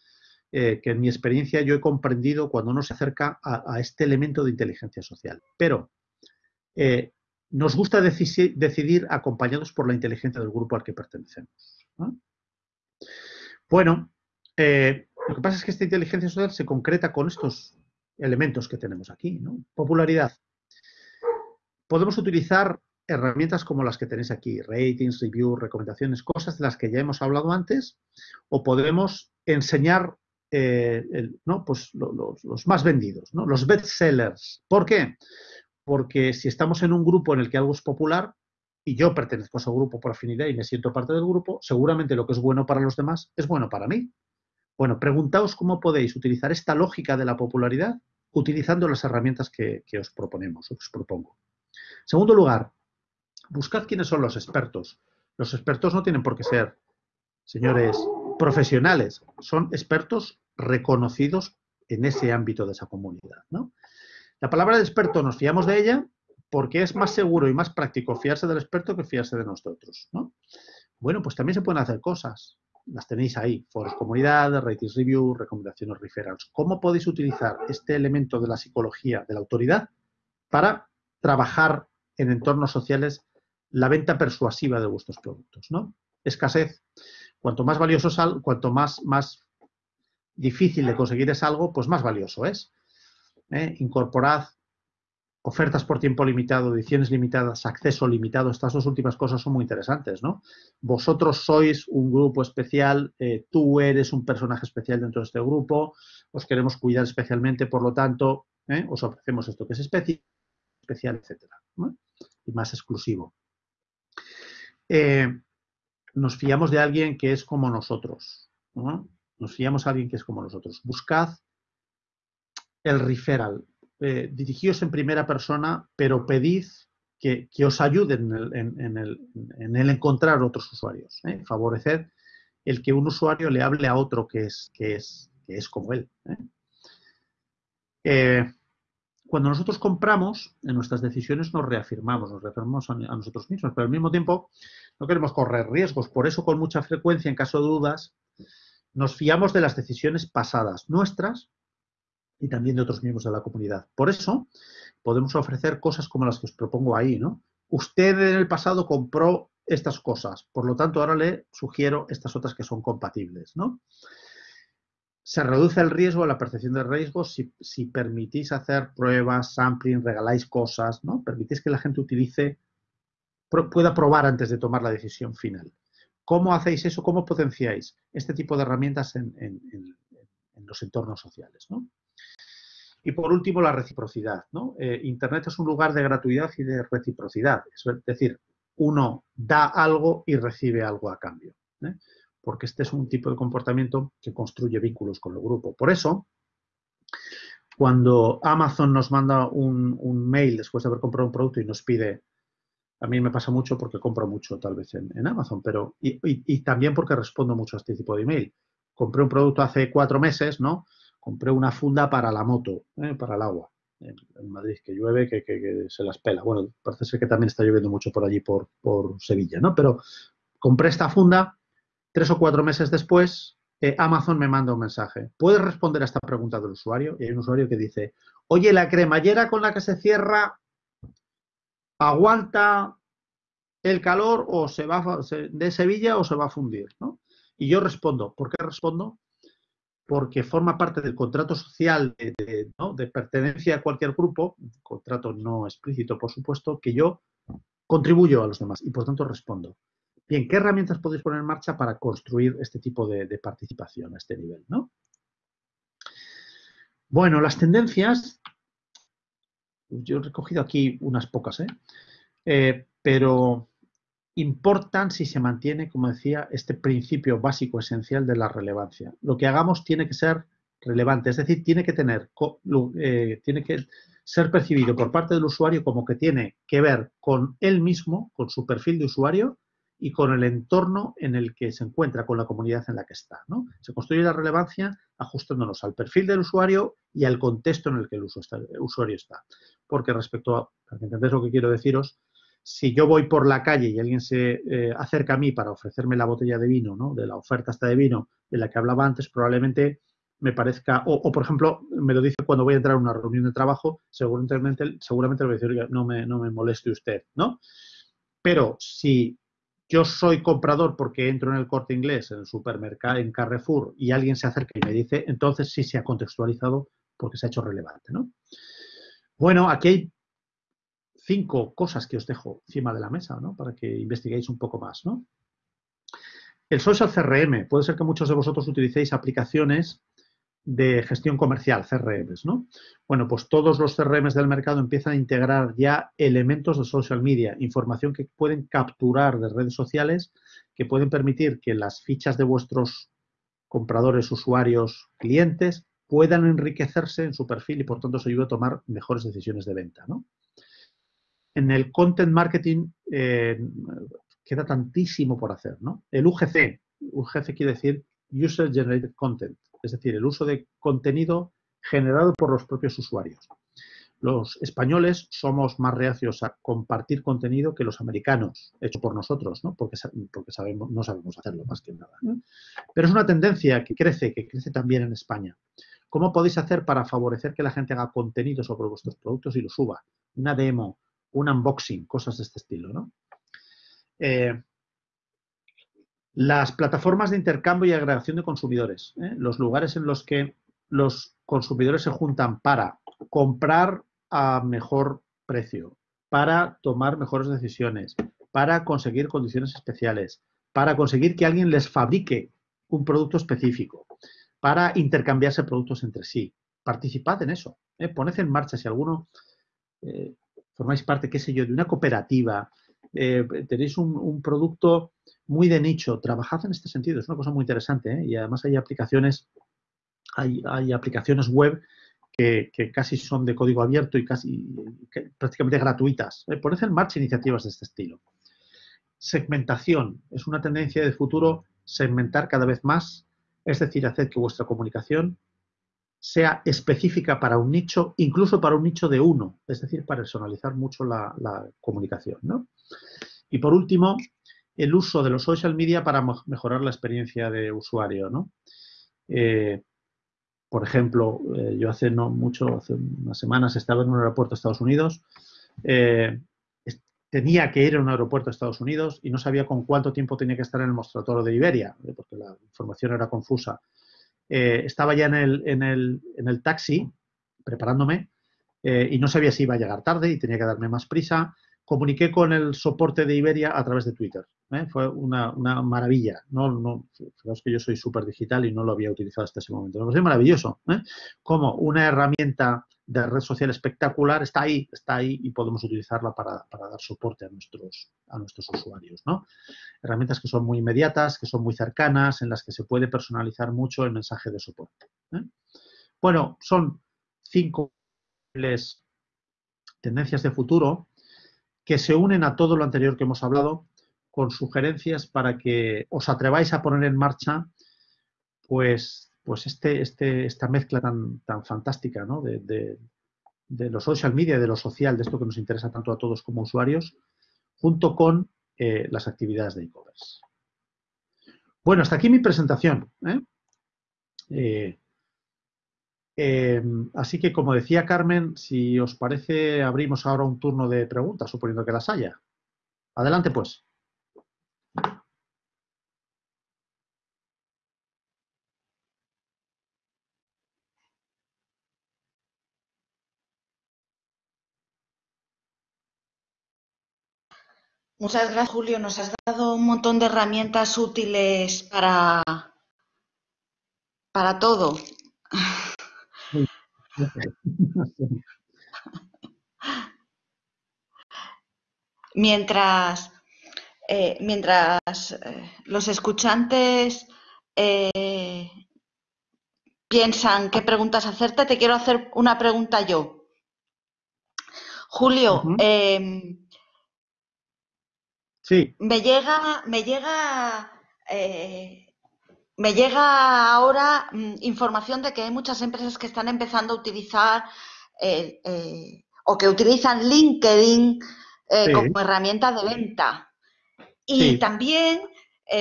A: eh, que en mi experiencia yo he comprendido cuando uno se acerca a, este elemento de inteligencia social. Pero eh, nos gusta decidir acompañados por la inteligencia del grupo al que pertenecemos. Bueno, eh, lo que pasa es que esta inteligencia social se concreta con estos elementos que tenemos aquí. Popularidad. Podemos utilizar herramientas como las que tenéis aquí, ratings, reviews, recomendaciones, cosas de las que ya hemos hablado antes, o podemos enseñar eh, ¿no? pues los, más vendidos, ¿no? los bestsellers. ¿Por qué? Porque si estamos en un grupo en el que algo es popular, y yo pertenezco a ese grupo por afinidad y me siento parte del grupo, seguramente lo que es bueno para los demás es bueno para mí. Bueno, preguntaos cómo podéis utilizar esta lógica de la popularidad utilizando las herramientas que, que os proponemos, os propongo. Segundo lugar, buscad quiénes son los expertos. Los expertos no tienen por qué ser, señores, profesionales, son expertos reconocidos en ese ámbito de esa comunidad. La palabra de experto nos fiamos de ella porque es más seguro y más práctico fiarse del experto que fiarse de nosotros. Bueno, pues también se pueden hacer cosas. Las tenéis ahí, foros comunidad, ratings review, recomendaciones referrals. ¿Cómo podéis utilizar este elemento de la psicología de la autoridad para trabajar en entornos sociales la venta persuasiva de vuestros productos, ¿no? Escasez. Cuanto más valioso sal, cuanto más, más, difícil de conseguir es algo, pues más valioso es. ¿eh? Incorporad ofertas por tiempo limitado, ediciones limitadas, acceso limitado, estas dos últimas cosas son muy interesantes, ¿no? Vosotros sois un grupo especial, eh, tú eres un personaje especial dentro de este grupo, os queremos cuidar especialmente, por lo tanto, ¿eh? os ofrecemos esto que es especial, etcétera, y más exclusivo. Nos fiamos de alguien que es como nosotros, nos fiamos de alguien que es como nosotros. Buscad el referral, eh, dirigíos en primera persona, pero pedid que, os ayuden en el, encontrar otros usuarios. ¿eh? Favoreced el que un usuario le hable a otro que es, que es, que es como él. ¿eh? cuando nosotros compramos, en nuestras decisiones nos reafirmamos, nos reafirmamos a, a, nosotros mismos, pero al mismo tiempo no queremos correr riesgos. Por eso, con mucha frecuencia, en caso de dudas, nos fiamos de las decisiones pasadas nuestras y también de otros miembros de la comunidad. Por eso, podemos ofrecer cosas como las que os propongo ahí, ¿no? Usted en el pasado compró estas cosas, por lo tanto, ahora le sugiero estas otras que son compatibles, ¿no? Se reduce el riesgo, la percepción de riesgo si, si permitís hacer pruebas, sampling, regaláis cosas, ¿no? Permitís que la gente utilice, pueda probar antes de tomar la decisión final. ¿Cómo hacéis eso? ¿Cómo potenciáis este tipo de herramientas en, los entornos sociales? Y por último, la reciprocidad. Eh, Internet es un lugar de gratuidad y de reciprocidad. Es decir, uno da algo y recibe algo a cambio. ¿eh? Porque este es un tipo de comportamiento que construye vínculos con el grupo. Por eso, cuando Amazon nos manda un, mail después de haber comprado un producto y nos pide, a mí me pasa mucho porque compro mucho tal vez en, Amazon, pero y, también porque respondo mucho a este tipo de email. Compré un producto hace cuatro meses, ¿no? compré una funda para la moto, ¿eh? para el agua, en, Madrid, que llueve, que, se las pela. Bueno, parece ser que también está lloviendo mucho por allí, por, Sevilla, ¿no? Pero compré esta funda, tres o cuatro meses después, eh, Amazon me manda un mensaje. ¿Puedes responder a esta pregunta del usuario? Y hay un usuario que dice, oye, la cremallera con la que se cierra aguanta el calor o se va de Sevilla o se va a fundir, ¿no? Y yo respondo, ¿por qué respondo? porque forma parte del contrato social de, pertenencia a cualquier grupo, contrato no explícito, por supuesto, que yo contribuyo a los demás y por tanto respondo. Bien, ¿qué herramientas podéis poner en marcha para construir este tipo de, participación a este nivel? ¿no? Bueno, las tendencias, yo he recogido aquí unas pocas, ¿eh? Eh, pero importan si se mantiene, como decía, este principio básico esencial de la relevancia. Lo que hagamos tiene que ser relevante, es decir, tiene que tener, eh, tiene que ser percibido por parte del usuario como que tiene que ver con él mismo, con su perfil de usuario y con el entorno en el que se encuentra, con la comunidad en la que está. ¿no? Se construye la relevancia ajustándonos al perfil del usuario y al contexto en el que el, usuario está. Porque respecto a, para que entendáis lo que quiero deciros, si yo voy por la calle y alguien se eh, acerca a mí para ofrecerme la botella de vino, ¿no? de la oferta hasta de vino de la que hablaba antes, probablemente me parezca, o, por ejemplo, me lo dice cuando voy a entrar a una reunión de trabajo, seguramente, seguramente le voy a decir, no me, no me moleste usted, ¿no? Pero si yo soy comprador porque entro en el corte inglés, en el supermercado, en Carrefour, y alguien se acerca y me dice, entonces sí se ha contextualizado porque se ha hecho relevante, ¿no? Bueno, aquí hay cinco cosas que os dejo encima de la mesa, ¿no? Para que investiguéis un poco más, ¿no? El social CRM. Puede ser que muchos de vosotros utilicéis aplicaciones de gestión comercial, CRMs, ¿no? Bueno, pues todos los CRMs del mercado empiezan a integrar ya elementos de social media, información que pueden capturar de redes sociales, que pueden permitir que las fichas de vuestros compradores, usuarios, clientes puedan enriquecerse en su perfil y por tanto os ayuda a tomar mejores decisiones de venta, ¿no? en el content marketing eh, queda tantísimo por hacer, ¿no? El UGC, UGC quiere decir User Generated Content, es decir, el uso de contenido generado por los propios usuarios. Los españoles somos más reacios a compartir contenido que los americanos, hecho por nosotros, ¿no? Porque, porque sabemos, no sabemos hacerlo más que nada. Pero es una tendencia que crece, que crece también en España. ¿Cómo podéis hacer para favorecer que la gente haga contenido sobre vuestros productos y lo suba? Una demo, un unboxing, cosas de este estilo, ¿no? Eh, Las plataformas de intercambio y agregación de consumidores, ¿eh? los lugares en los que los consumidores se juntan para comprar a mejor precio, para tomar mejores decisiones, para conseguir condiciones especiales, para conseguir que alguien les fabrique un producto específico, para intercambiarse productos entre sí. Participad en eso. ¿eh? Poned en marcha si alguno eh, formáis parte, qué sé yo, de una cooperativa, eh, tenéis un, producto muy de nicho, trabajad en este sentido, es una cosa muy interesante ¿eh? y además hay aplicaciones, hay, aplicaciones web que, casi son de código abierto y casi prácticamente gratuitas. Poned en marcha iniciativas de este estilo. Segmentación es una tendencia de futuro segmentar cada vez más, es decir, hacer que vuestra comunicación sea específica para un nicho, incluso para un nicho de uno, es decir, personalizar mucho la, comunicación. Y por último, el uso de los social media para mejorar la experiencia de usuario. Eh, por ejemplo, eh, yo hace no mucho, hace unas semanas estaba en un aeropuerto de Estados Unidos, eh, tenía que ir a un aeropuerto de Estados Unidos y no sabía con cuánto tiempo tenía que estar en el mostrador de Iberia, porque la información era confusa. Eh, estaba ya en el, en, el, en el, taxi preparándome eh, y no sabía si iba a llegar tarde y tenía que darme más prisa. Comuniqué con el soporte de Iberia a través de Twitter. ¿eh? Fue una, una, maravilla. No, no, es que yo soy súper digital y no lo había utilizado hasta ese momento. Me pareció maravilloso. Como una herramienta de red social espectacular está ahí, está ahí y podemos utilizarla para, dar soporte a nuestros, a nuestros usuarios. ¿no? Herramientas que son muy inmediatas, que son muy cercanas, en las que se puede personalizar mucho el mensaje de soporte. ¿eh? Bueno, son cinco tendencias de futuro que se unen a todo lo anterior que hemos hablado con sugerencias para que os atreváis a poner en marcha pues pues este, este, esta mezcla tan, tan fantástica ¿no? de, de, los social media, de lo social, de esto que nos interesa tanto a todos como usuarios, junto con eh, las actividades de e-commerce. Bueno, hasta aquí mi presentación. ¿eh? Eh, así que, como decía Carmen, si os parece, abrimos ahora un turno de preguntas, suponiendo que las haya. Adelante, pues.
B: Muchas gracias, Julio. Nos has dado un montón de herramientas útiles para, para todo. Mientras, eh, mientras eh, los escuchantes eh, piensan qué preguntas hacerte, te quiero hacer una pregunta yo. Julio, me llega, me llega, eh, me llega ahora mm, información de que hay muchas empresas que están empezando a utilizar eh, eh, o que utilizan LinkedIn como herramienta de venta. Y también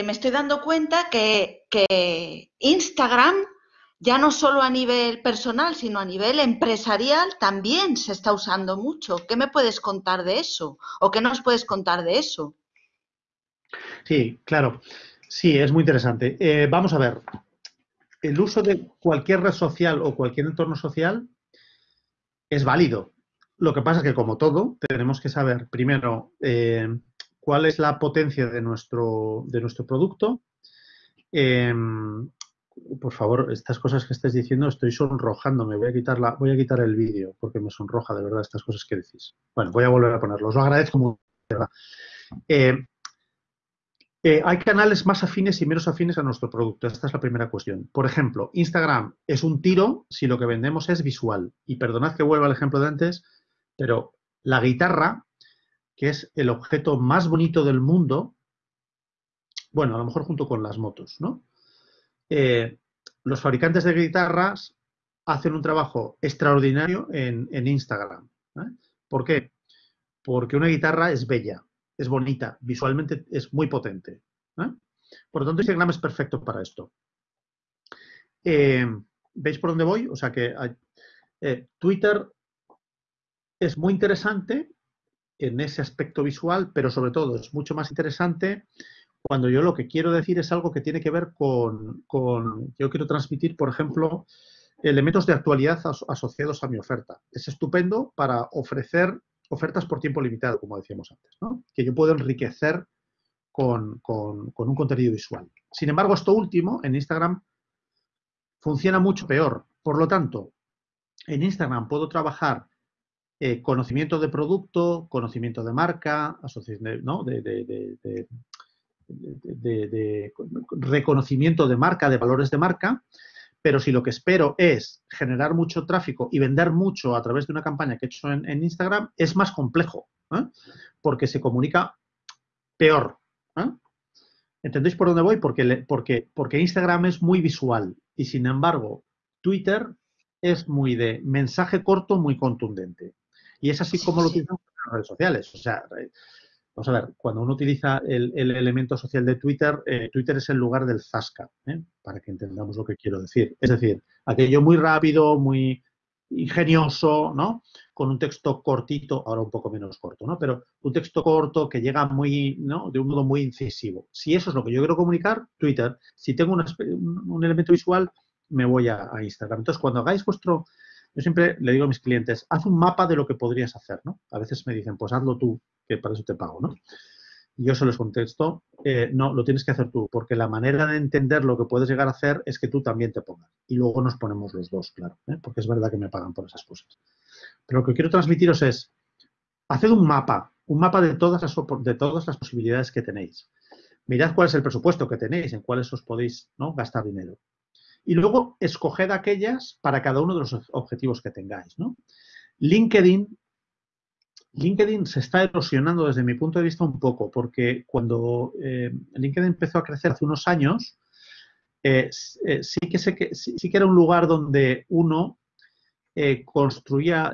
B: me estoy dando cuenta que, que Instagram ya no solo a nivel personal, sino a nivel empresarial, también se está usando mucho. ¿Qué me puedes contar de eso? ¿O qué nos puedes contar de eso?
A: Sí, claro. Sí, es muy interesante. Eh, vamos a ver. El uso de cualquier red social o cualquier entorno social es válido. Lo que pasa es que, como todo, tenemos que saber primero eh, cuál es la potencia de nuestro, de nuestro producto. Em, por favor, estas cosas que estáis diciendo, estoy sonrojándome. Voy a quitar, voy a quitar el vídeo porque me sonroja de verdad estas cosas que decís. Bueno, voy a volver a ponerlo. Os lo agradezco mucho. Eh, hay canales más afines y menos afines a nuestro producto. Esta es la primera cuestión. Por ejemplo, Instagram es un tiro si lo que vendemos es visual. Y perdonad que vuelva al ejemplo de antes, pero la guitarra, que es el objeto más bonito del mundo, bueno, a lo mejor junto con las motos, ¿no? Eh, los fabricantes de guitarras hacen un trabajo extraordinario en, Instagram. ¿eh? ¿Por qué? Porque una guitarra es bella, es bonita, visualmente es muy potente. Por lo tanto, Instagram es perfecto para esto. Eh, ¿Veis por dónde voy? O sea que eh, Twitter es muy interesante en ese aspecto visual, pero sobre todo es mucho más interesante cuando yo lo que quiero decir es algo que tiene que ver con, con yo quiero transmitir, por ejemplo, elementos de actualidad asociados a mi oferta. Es estupendo para ofrecer ofertas por tiempo limitado, como decíamos antes, ¿no? que yo puedo enriquecer con, un contenido visual. Sin embargo, esto último en Instagram funciona mucho peor. Por lo tanto, en Instagram puedo trabajar eh, conocimiento de producto, conocimiento de marca, ¿no? de, de, reconocimiento de marca, de valores de marca, pero si lo que espero es generar mucho tráfico y vender mucho a través de una campaña que he hecho en, Instagram, es más complejo, ¿eh? porque se comunica peor. ¿eh? ¿Entendéis por dónde voy? Porque, porque, porque Instagram es muy visual y sin embargo Twitter es muy de mensaje corto, muy contundente. Y es así como lo utilizan las redes sociales. O sea, Vamos a ver, cuando uno utiliza el, elemento social de Twitter, eh, Twitter es el lugar del zasca, ¿eh? para que entendamos lo que quiero decir. Es decir, aquello muy rápido, muy ingenioso, ¿no? Con un texto cortito, ahora un poco menos corto, ¿no? Pero un texto corto que llega muy, ¿no? De un modo muy incisivo. Si eso es lo que yo quiero comunicar, Twitter. Si tengo un, elemento visual, me voy a, a Instagram. Entonces, cuando hagáis vuestro, yo siempre le digo a mis clientes, haz un mapa de lo que podrías hacer, ¿no? A veces me dicen, pues hazlo tú, que para eso te pago, ¿no? yo se los contesto, eh, no, lo tienes que hacer tú, porque la manera de entender lo que puedes llegar a hacer es que tú también te pongas. Y luego nos ponemos los dos, claro, ¿eh? porque es verdad que me pagan por esas cosas. Pero lo que quiero transmitiros es, haced un mapa, un mapa de todas las, de todas las posibilidades que tenéis. Mirad cuál es el presupuesto que tenéis, en cuáles os podéis ¿no? gastar dinero. Y luego escoged aquellas para cada uno de los objetivos que tengáis. ¿no? LinkedIn, LinkedIn se está erosionando desde mi punto de vista un poco, porque cuando eh, LinkedIn empezó a crecer hace unos años, eh, eh, sí, que sí, que era un lugar donde uno construía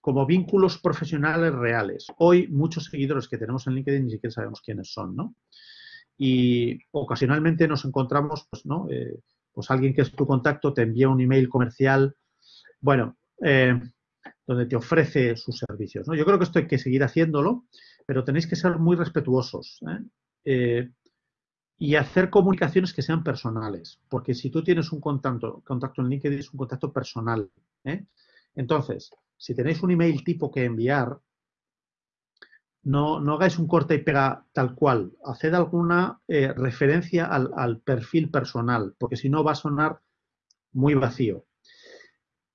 A: como vínculos profesionales reales. Hoy muchos seguidores que tenemos en LinkedIn ni siquiera sabemos quiénes son, ¿no? Y ocasionalmente nos encontramos, pues, ¿no? Eh, pues alguien que es tu contacto te envía un email comercial, bueno, eh, donde te ofrece sus servicios. ¿no? Yo creo que esto hay que seguir haciéndolo, pero tenéis que ser muy respetuosos ¿eh? y hacer comunicaciones que sean personales, porque si tú tienes un contacto, contacto en LinkedIn es un contacto personal. Entonces, si tenéis un email tipo que enviar, no, no, hagáis un corte y pega tal cual. Haced alguna eh, referencia al, perfil personal, porque si no va a sonar muy vacío.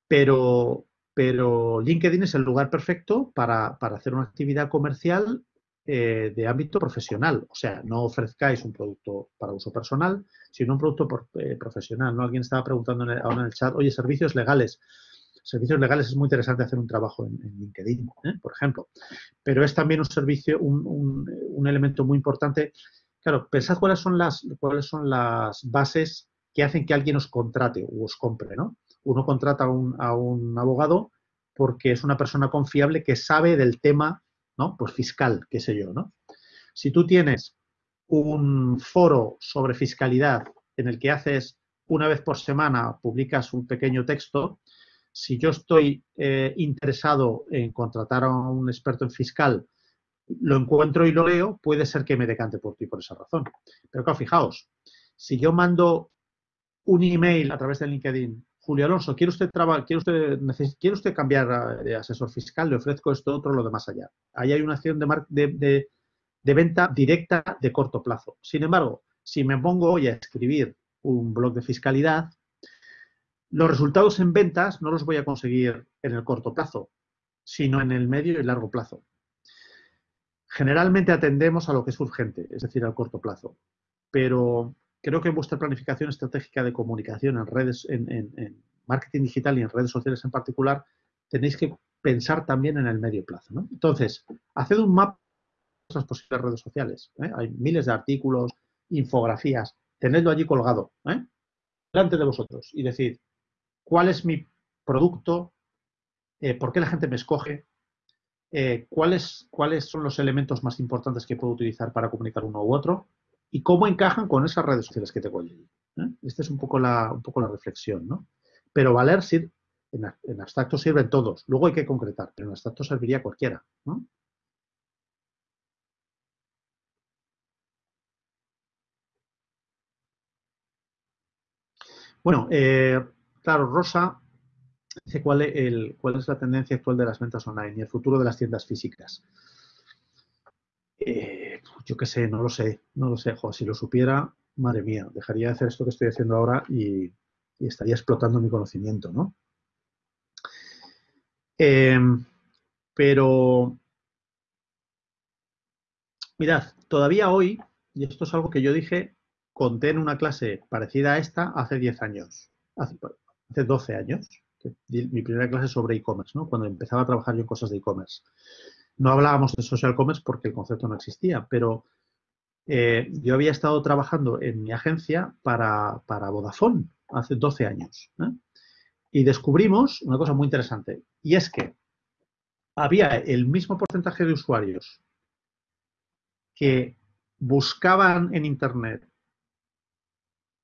A: Pero, pero LinkedIn es el lugar perfecto para, hacer una actividad comercial eh, de ámbito profesional. O sea, no ofrezcáis un producto para uso personal, sino un producto eh, profesional. ¿no? Alguien estaba preguntando ahora en el chat, oye, servicios legales servicios legales es muy interesante hacer un trabajo en, LinkedIn, ¿eh? por ejemplo. Pero es también un servicio, un, elemento muy importante. Claro, pensad cuáles son las, cuáles son las bases que hacen que alguien os contrate o os compre, ¿no? Uno contrata a un, abogado porque es una persona confiable que sabe del tema, ¿no? Pues fiscal, qué sé yo, ¿no? Si tú tienes un foro sobre fiscalidad en el que haces una vez por semana, publicas un pequeño texto, si yo estoy eh, interesado en contratar a un experto en fiscal, lo encuentro y lo leo, puede ser que me decante por ti por esa razón. Pero claro, fijaos, si yo mando un email a través de LinkedIn, Julio Alonso, ¿quiere usted, quiere usted, ¿quiere usted cambiar de asesor fiscal? Le ofrezco esto, otro, lo de más allá. Ahí hay una acción de, de venta directa de corto plazo. Sin embargo, si me pongo hoy a escribir un blog de fiscalidad, los resultados en ventas no los voy a conseguir en el corto plazo, sino en el medio y largo plazo. Generalmente atendemos a lo que es urgente, es decir, al corto plazo, pero creo que vuestra planificación estratégica de comunicación en redes, en, marketing digital y en redes sociales en particular, tenéis que pensar también en el medio plazo. Entonces, haced un mapa de las posibles redes sociales. ¿eh? Hay miles de artículos, infografías, tenedlo allí colgado, ¿eh? delante de vosotros y decir, cuál es mi producto, eh, por qué la gente me escoge, eh, cuáles, cuáles son los elementos más importantes que puedo utilizar para comunicar uno u otro y cómo encajan con esas redes sociales que tengo allí. ¿Eh? Esta es un poco la, un poco la reflexión, ¿no? Pero valer en, en, abstracto sirven todos, luego hay que concretar, pero en abstracto serviría cualquiera. Bueno, claro, Rosa dice cuál, cuál es la tendencia actual de las ventas online y el futuro de las tiendas físicas. Eh, yo qué sé, no lo sé, no lo sé, si lo supiera, madre mía, dejaría de hacer esto que estoy haciendo ahora y, estaría explotando mi conocimiento, ¿no? Em, pero, mirad, todavía hoy, y esto es algo que yo dije, conté en una clase parecida a esta hace 10 años, hace, 12 años, mi primera clase sobre e-commerce, ¿no? Cuando empezaba a trabajar yo en cosas de e-commerce. No hablábamos de social commerce porque el concepto no existía, pero eh, yo había estado trabajando en mi agencia para, Vodafone hace 12 años. ¿eh? Y descubrimos una cosa muy interesante, y es que había el mismo porcentaje de usuarios que buscaban en Internet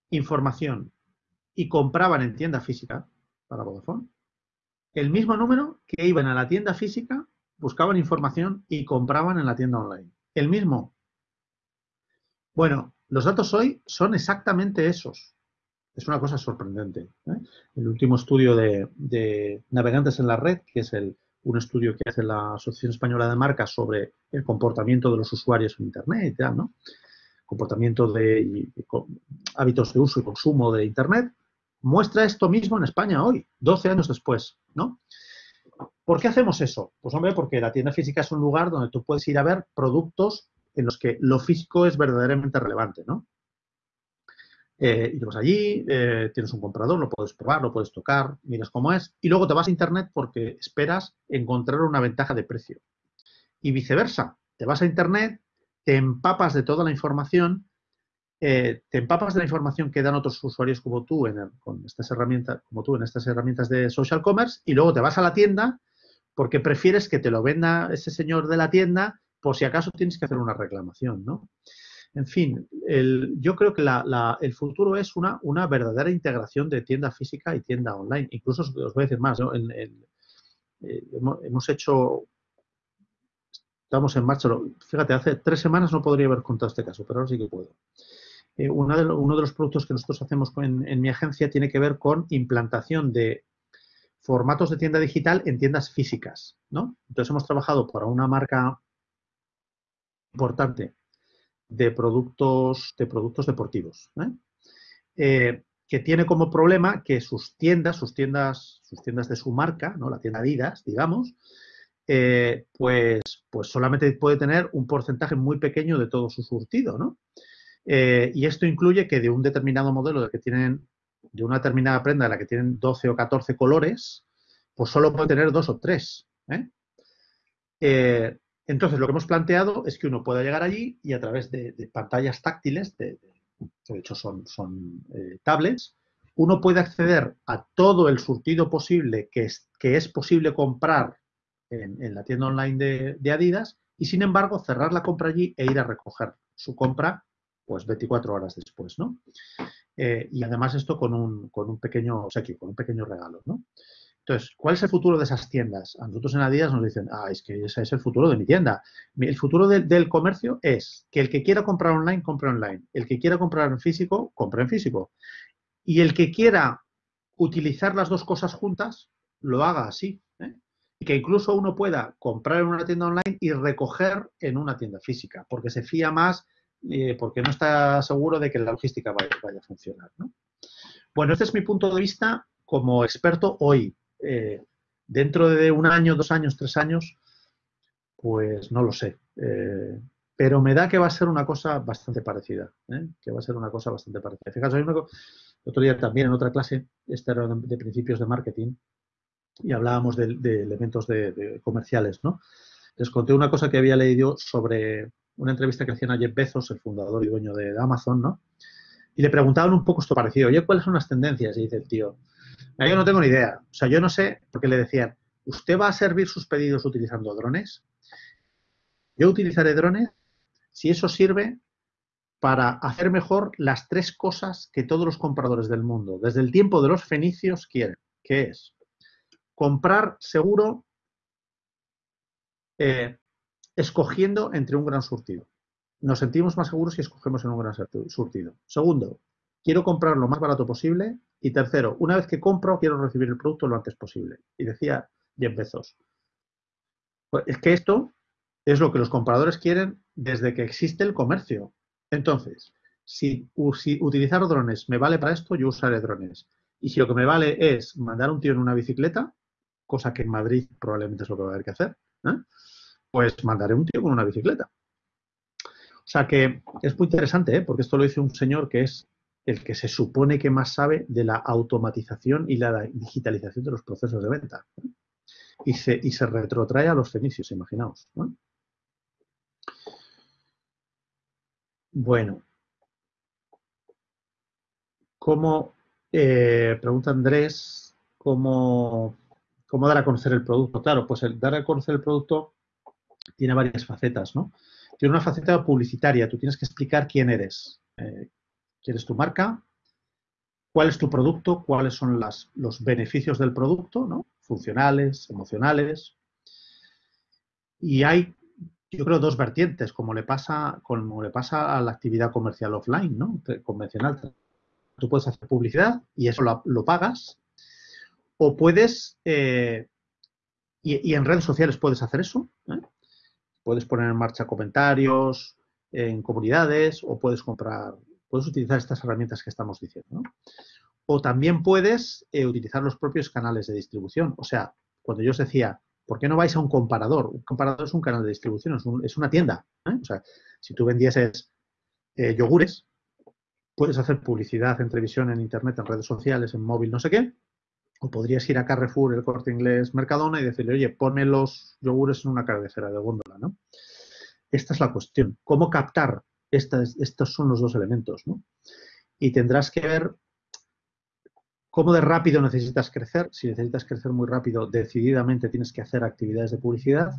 A: información y compraban en tienda física para Vodafone, el mismo número que iban a la tienda física buscaban información y compraban en la tienda online. El mismo. Bueno, los datos hoy son exactamente esos. Es una cosa sorprendente. ¿eh? El último estudio de, navegantes en la red, que es el, un estudio que hace la Asociación Española de Marcas sobre el comportamiento de los usuarios en Internet, ¿no? comportamiento de hábitos de uso y consumo de Internet, muestra esto mismo en España hoy, 12 años después. ¿no? ¿Por qué hacemos eso? Pues hombre, porque la tienda física es un lugar donde tú puedes ir a ver productos en los que lo físico es verdaderamente relevante, ¿no? Eh, y vas allí, eh, tienes un comprador, lo puedes probar, lo puedes tocar, miras cómo es, y luego te vas a Internet porque esperas encontrar una ventaja de precio. Y viceversa, te vas a Internet, te empapas de toda la información, eh, te empapas de la información que dan otros usuarios como tú en con estas herramientas, como tú en estas herramientas de social commerce, y luego te vas a la tienda porque prefieres que te lo venda ese señor de la tienda por si acaso tienes que hacer una reclamación, ¿no? En fin, yo creo que el futuro es una, una, verdadera integración de tienda física y tienda online. Incluso os, voy a decir más, ¿no? Eh, hemos, hecho, estamos en marcha, fíjate, hace tres semanas no podría haber contado este caso, pero ahora sí que puedo. Eh, uno, de los productos que nosotros hacemos en, mi agencia tiene que ver con implantación de formatos de tienda digital en tiendas físicas, ¿no? Entonces hemos trabajado para una marca importante de productos, de productos deportivos, ¿eh? Eh, que tiene como problema que sus tiendas, sus tiendas, de su marca, ¿no? La tienda Adidas, digamos, pues, pues solamente puede tener un porcentaje muy pequeño de todo su surtido, ¿no? Y esto incluye que de un determinado modelo de que tienen de una determinada prenda de la que tienen 12 o 14 colores, pues solo puede tener dos o tres. ¿eh? Eh, entonces, lo que hemos planteado es que uno pueda llegar allí y a través de, pantallas táctiles, de, de, hecho son, eh, tablets, uno puede acceder a todo el surtido posible que es, que es posible comprar en, en la tienda online de, Adidas y, sin embargo, cerrar la compra allí e ir a recoger su compra pues 24 horas después, ¿no? Eh, y además esto con un, con un pequeño obsequio, con un pequeño regalo, ¿no? Entonces, ¿cuál es el futuro de esas tiendas? A nosotros en Adidas nos dicen, ah, es que ese es el futuro de mi tienda. El futuro del comercio es que el que quiera comprar online, compre online. El que quiera comprar en físico, compre en físico. Y el que quiera utilizar las dos cosas juntas, lo haga así. ¿eh? Y que incluso uno pueda comprar en una tienda online y recoger en una tienda física, porque se fía más eh, porque no está seguro de que la logística vaya, a funcionar. Bueno, este es mi punto de vista como experto hoy. Eh, dentro de un año, dos años, tres años, pues no lo sé. Eh, pero me da que va a ser una cosa bastante parecida. Que va a ser una cosa bastante parecida. Fijaos, el otro día también en otra clase, esta era de principios de marketing, y hablábamos de, elementos de, comerciales, ¿no? Les conté una cosa que había leído sobre una entrevista que hacían a Jeff Bezos, el fundador y dueño de Amazon, ¿no? Y le preguntaban un poco esto parecido, oye, ¿cuáles son las tendencias? Y dice el tío, yo no tengo ni idea. O sea, yo no sé, porque le decían, ¿usted va a servir sus pedidos utilizando drones? Yo utilizaré drones si eso sirve para hacer mejor las tres cosas que todos los compradores del mundo, desde el tiempo de los fenicios, quieren, que es comprar seguro eh, escogiendo entre un gran surtido. Nos sentimos más seguros si escogemos en un gran surtido. Segundo, quiero comprar lo más barato posible. Y tercero, una vez que compro, quiero recibir el producto lo antes posible. Y decía 10 Bezos. Pues es que esto es lo que los compradores quieren desde que existe el comercio. Entonces, si, utilizar drones me vale para esto, yo usaré drones. Y si lo que me vale es mandar un tío en una bicicleta, cosa que en Madrid probablemente es lo que va a haber que hacer, ¿eh? Pues mandaré un tío con una bicicleta. O sea que es muy interesante, ¿eh? porque esto lo dice un señor que es el que se supone que más sabe de la automatización y la digitalización de los procesos de venta. Y, se, y se retrotrae a los fenicios, imaginaos. Bueno. ¿Cómo, eh, pregunta Andrés, cómo, cómo dar a conocer el producto? Claro, pues el dar a conocer el producto tiene varias facetas, ¿no? Tiene una faceta publicitaria, tú tienes que explicar quién eres, eh, quién es tu marca, cuál es tu producto, cuáles son los beneficios del producto, ¿no? Funcionales, emocionales. Y hay, yo creo, dos vertientes, como le pasa, como le pasa a la actividad comercial offline, ¿no? Convencional. Tú puedes hacer publicidad y eso lo, pagas, o puedes, eh, y, y, en redes sociales puedes hacer eso, ¿eh? Puedes poner en marcha comentarios en comunidades o puedes comprar, puedes utilizar estas herramientas que estamos diciendo. O también puedes eh, utilizar los propios canales de distribución. O sea, cuando yo os decía, ¿por qué no vais a un comparador? Un comparador es un canal de distribución, es, una tienda. ¿eh? O sea, si tú vendieses eh, yogures, puedes hacer publicidad en televisión, en internet, en redes sociales, en móvil, no sé qué, o podrías ir a Carrefour, el corte inglés, Mercadona y decirle, oye, ponme los yogures en una cabecera de góndola, ¿no? Esta es la cuestión. ¿Cómo captar? estos son los dos elementos, ¿no? Y tendrás que ver cómo de rápido necesitas crecer. Si necesitas crecer muy rápido, decididamente tienes que hacer actividades de publicidad,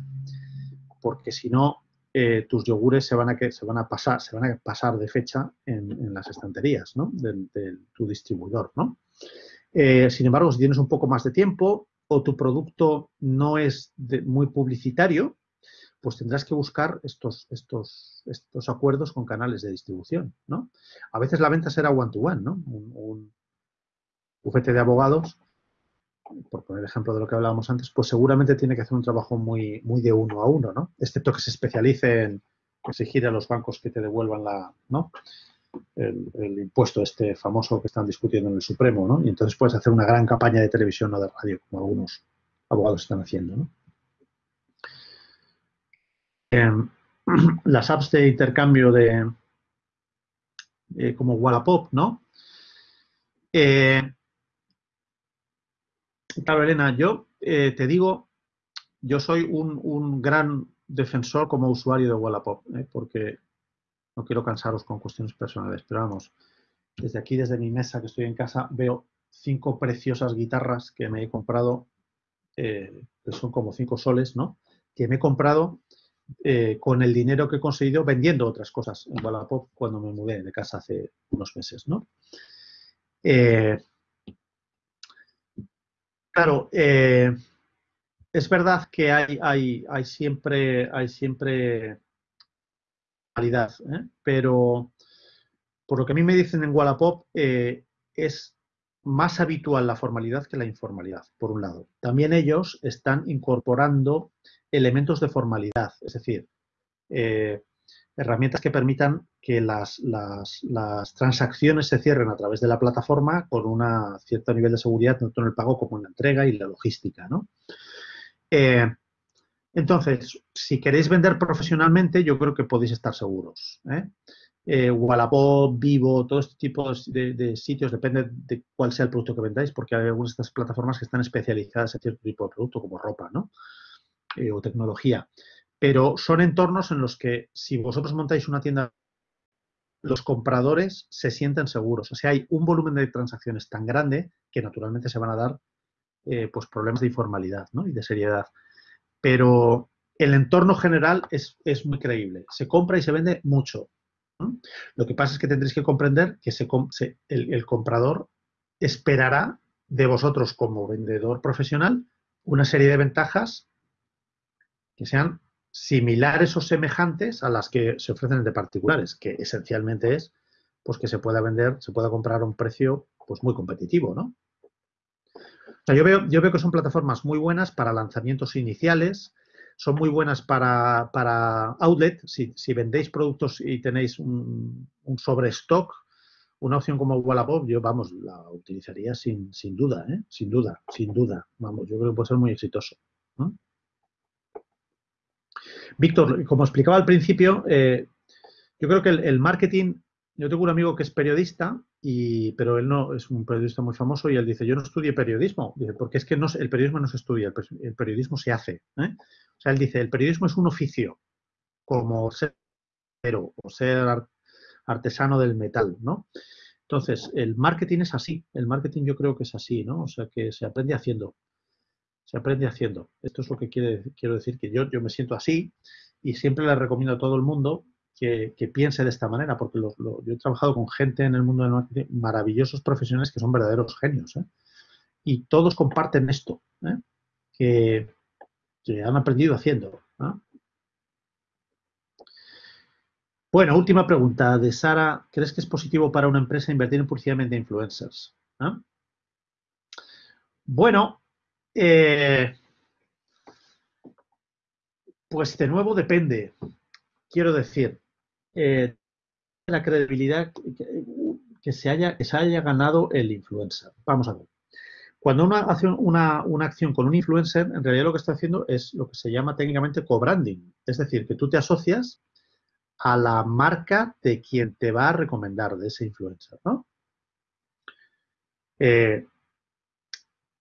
A: porque si no, eh, tus yogures se van, a, se van a pasar, se van a pasar de fecha en, las estanterías, ¿no? De, tu distribuidor, ¿no? Eh, sin embargo, si tienes un poco más de tiempo o tu producto no es muy publicitario, pues tendrás que buscar estos, estos, estos acuerdos con canales de distribución, ¿no? A veces la venta será one-to-one, ¿no? Un, bufete de abogados, por poner ejemplo de lo que hablábamos antes, pues seguramente tiene que hacer un trabajo muy, muy de uno a uno, ¿no? Excepto que se especialice en exigir a los bancos que te devuelvan la, ¿no? El, impuesto este famoso que están discutiendo en el Supremo, ¿no? Y entonces puedes hacer una gran campaña de televisión o de radio, como algunos abogados están haciendo. Em, las apps de intercambio de, como Wallapop, ¿no? Eh, claro, Elena, yo eh, te digo, yo soy un, gran defensor como usuario de Wallapop, ¿eh? porque no quiero cansaros con cuestiones personales, pero vamos, desde aquí, desde mi mesa que estoy en casa, veo cinco preciosas guitarras que me he comprado, eh, que son como cinco soles, ¿no? Que me he comprado eh, con el dinero que he conseguido vendiendo otras cosas en Wallapop cuando me mudé de casa hace unos meses, ¿no? Eh, claro, es verdad que hay, hay, hay siempre, hay siempre ¿eh? pero por lo que a mí me dicen en Wallapop, eh, es más habitual la formalidad que la informalidad, por un lado. También ellos están incorporando elementos de formalidad, es decir, eh, herramientas que permitan que las, transacciones se cierren a través de la plataforma con un cierto nivel de seguridad, tanto en el pago como en la entrega y la logística. ¿no? Entonces, si queréis vender profesionalmente, yo creo que podéis estar seguros. ¿eh? eh Wallapop, Vivo, todo este tipo de, sitios, depende de cuál sea el producto que vendáis, porque hay algunas de estas plataformas que están especializadas en cierto tipo de producto, como ropa, ¿no? Eh, o tecnología. Pero son entornos en los que si vosotros montáis una tienda, los compradores se sienten seguros. O sea, hay un volumen de transacciones tan grande que naturalmente se van a dar eh, pues problemas de informalidad ¿no? y de seriedad pero el entorno general es, muy creíble. Se compra y se vende mucho. Lo que pasa es que tendréis que comprender que el, comprador esperará de vosotros como vendedor profesional una serie de ventajas que sean similares o semejantes a las que se ofrecen de particulares, que esencialmente es pues que se pueda vender, se pueda comprar a un precio pues muy competitivo, ¿no? Sea, yo veo, yo veo que son plataformas muy buenas para lanzamientos iniciales, son muy buenas para, para outlet, si, si, vendéis productos y tenéis un, un sobrestock, una opción como Wallapop, yo, vamos, la utilizaría sin, sin duda, ¿eh? sin duda, sin duda. Vamos, yo creo que puede ser muy exitoso. Víctor, como explicaba al principio, eh, yo creo que el, marketing, yo tengo un amigo que es periodista, y, pero él no es un periodista muy famoso y él dice, yo no estudié periodismo, dice, porque es que no, el periodismo no se estudia, el, periodismo se hace. ¿eh? O sea, él dice, el periodismo es un oficio, como ser o ser artesano del metal, ¿no? Entonces, el marketing es así, el marketing yo creo que es así, ¿no? O sea, que se aprende haciendo, se aprende haciendo. Esto es lo que quiere, quiero decir, que yo, yo me siento así y siempre le recomiendo a todo el mundo que, piense de esta manera, porque yo he trabajado con gente en el mundo del marketing, maravillosos profesionales que son verdaderos genios, ¿eh? Y todos comparten esto, ¿eh? que, han aprendido haciendo. ¿no? Bueno, última pregunta de Sara. ¿Crees que es positivo para una empresa invertir en publicidad influencers? Bueno, eh, pues de nuevo depende. Quiero decir, eh, la credibilidad que, se haya, que se haya ganado el influencer. Vamos a ver. Cuando uno hace una, una, acción con un influencer, en realidad lo que está haciendo es lo que se llama técnicamente co-branding. Es decir, que tú te asocias a la marca de quien te va a recomendar, de ese influencer, ¿no? Eh,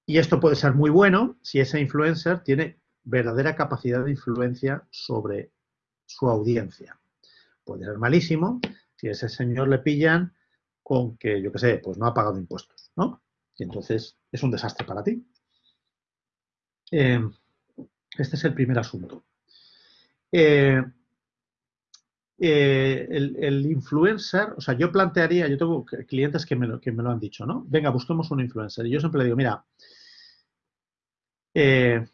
A: y esto puede ser muy bueno si ese influencer tiene verdadera capacidad de influencia sobre su audiencia. Puede ser malísimo si a ese señor le pillan con que, yo qué sé, pues no ha pagado impuestos, ¿no? Y entonces es un desastre para ti. Eh, este es el primer asunto. Eh, eh, el, influencer, o sea, yo plantearía, yo tengo clientes que me, lo, que me lo han dicho, ¿no? Venga, busquemos un influencer. Y yo siempre le digo, mira, eh,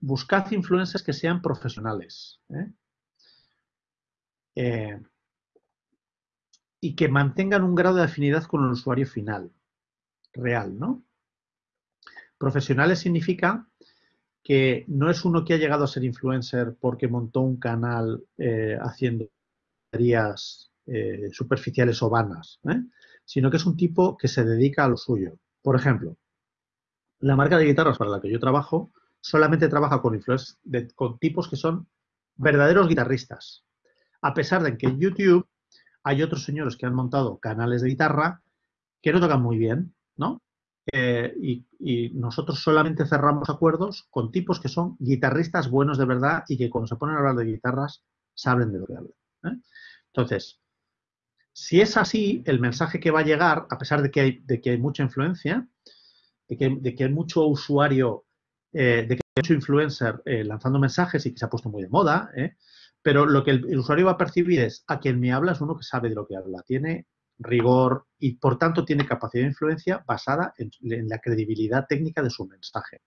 A: buscad influencers que sean profesionales. ¿eh? Y que mantengan un grado de afinidad con el usuario final, real, ¿no? Profesionales significa que no es uno que ha llegado a ser influencer porque montó un canal haciendo eh, superficiales o vanas, ¿eh? sino que es un tipo que se dedica a lo suyo. Por ejemplo, la marca de guitarras para la que yo trabajo solamente trabaja con influencers, con tipos que son verdaderos guitarristas. A pesar de que en YouTube hay otros señores que han montado canales de guitarra que no tocan muy bien, ¿no? Eh, y, nosotros solamente cerramos acuerdos con tipos que son guitarristas buenos de verdad y que cuando se ponen a hablar de guitarras saben de lo que hablan. ¿eh? Entonces, si es así, el mensaje que va a llegar, a pesar de que hay, mucha influencia, de que, hay mucho usuario, eh, de que hay mucho influencer lanzando mensajes y que se ha puesto muy de moda, pero lo que el, usuario va a percibir es a quien me habla es uno que sabe de lo que habla, tiene rigor y por tanto tiene capacidad de influencia basada en, la credibilidad técnica de su mensaje.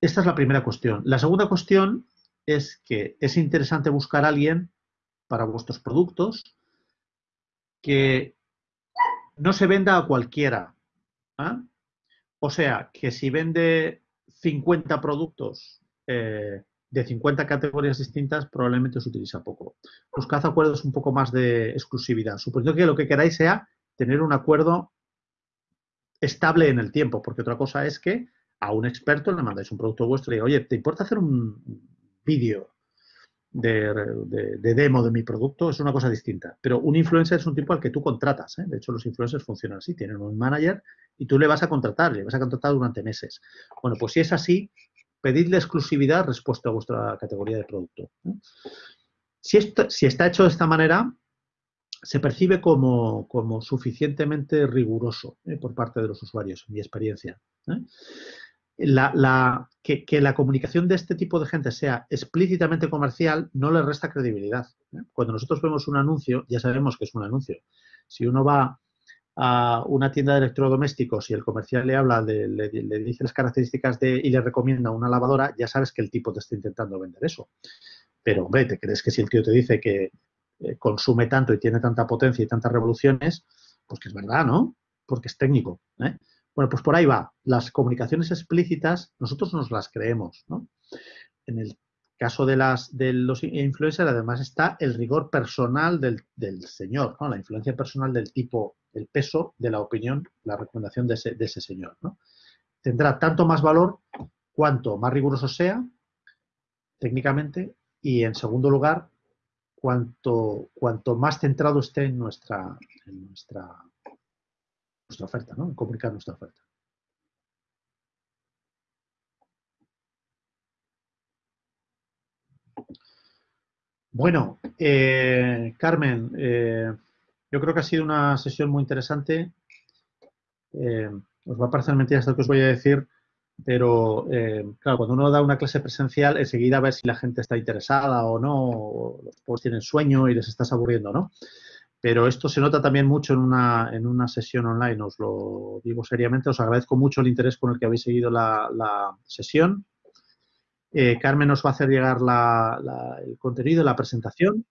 A: Esta es la primera cuestión. La segunda cuestión es que es interesante buscar a alguien para vuestros productos que no se venda a cualquiera. ¿ah? O sea, que si vende 50 productos eh, de 50 categorías distintas, probablemente os utiliza poco. Buscad acuerdos un poco más de exclusividad. Suponiendo que lo que queráis sea tener un acuerdo estable en el tiempo, porque otra cosa es que a un experto le mandáis un producto vuestro y oye, ¿te importa hacer un, vídeo de, demo de mi producto es una cosa distinta. Pero un influencer es un tipo al que tú contratas. ¿eh? De hecho, los influencers funcionan así. Tienen un manager y tú le vas a contratar, le vas a contratar durante meses. Bueno, pues si es así, pedidle exclusividad respecto a vuestra categoría de producto. Si, esto, si está hecho de esta manera, se percibe como, suficientemente riguroso ¿eh? por parte de los usuarios, en mi experiencia. ¿eh? la, que, la comunicación de este tipo de gente sea explícitamente comercial no le resta credibilidad. ¿eh? Cuando nosotros vemos un anuncio, ya sabemos que es un anuncio. Si uno va a una tienda de electrodomésticos y el comercial le habla, le, dice las características de y le recomienda una lavadora, ya sabes que el tipo te está intentando vender eso. Pero, hombre, ¿te crees que si el tío te dice que eh, consume tanto y tiene tanta potencia y tantas revoluciones, pues que es verdad, ¿no? Porque es técnico. ¿eh? Bueno, pues por ahí va. Las comunicaciones explícitas, nosotros nos las creemos, ¿no? En el caso de, las, de los influencers, además está el rigor personal del, señor, ¿no? La influencia personal del tipo, el peso de la opinión, la recomendación de ese, señor, ¿no? Tendrá tanto más valor cuanto más riguroso sea técnicamente y en segundo lugar cuanto, cuanto más centrado esté en nuestra, en nuestra, nuestra oferta, ¿no? en comunicar nuestra oferta. Bueno, eh, Carmen, eh, yo creo que ha sido una sesión muy interesante. Eh, os va a parecer mentira esto que os voy a decir, pero eh, claro, cuando uno da una clase presencial, enseguida ver si la gente está interesada o no, o los pobres tienen sueño y les estás aburriendo, ¿no? Pero esto se nota también mucho en una, en una sesión online, os lo digo seriamente, os agradezco mucho el interés con el que habéis seguido la, sesión. Eh, Carmen nos va a hacer llegar el contenido, la presentación.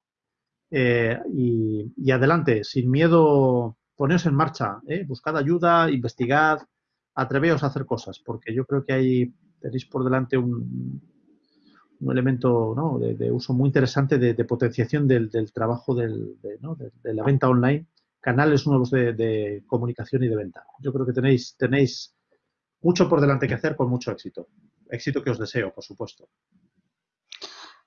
A: Eh, y, adelante, sin miedo, poneos en marcha, buscad ayuda, investigad, atreveos a hacer cosas, porque yo creo que ahí tenéis por delante un, un elemento de, uso muy interesante de, potenciación del, trabajo de, la venta online, canales nuevos de, comunicación y de venta. Yo creo que tenéis, tenéis mucho por delante que hacer con mucho éxito. Éxito que os deseo, por supuesto.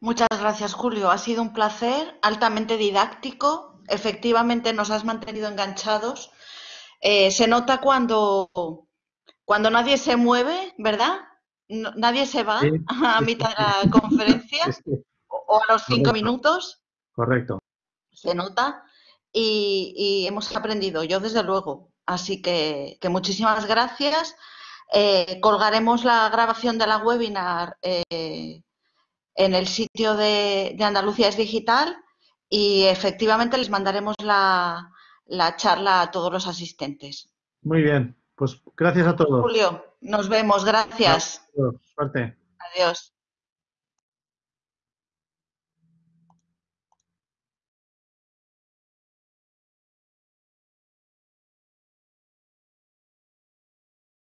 B: Muchas gracias, Julio. Ha sido un placer, altamente didáctico. Efectivamente, nos has mantenido enganchados. Eh, se nota cuando cuando nadie se mueve, ¿verdad? nadie se va a mitad de la conferencia o a los cinco minutos.
A: Correcto.
B: Se nota y, hemos aprendido, yo desde luego. Así que, muchísimas gracias. Eh, colgaremos la grabación de la webinar eh, en el sitio de, Andalucía es Digital y efectivamente les mandaremos la charla a todos los asistentes.
A: Muy bien, pues gracias a todos.
B: Julio, nos vemos, gracias.
A: Suerte.
B: Adiós.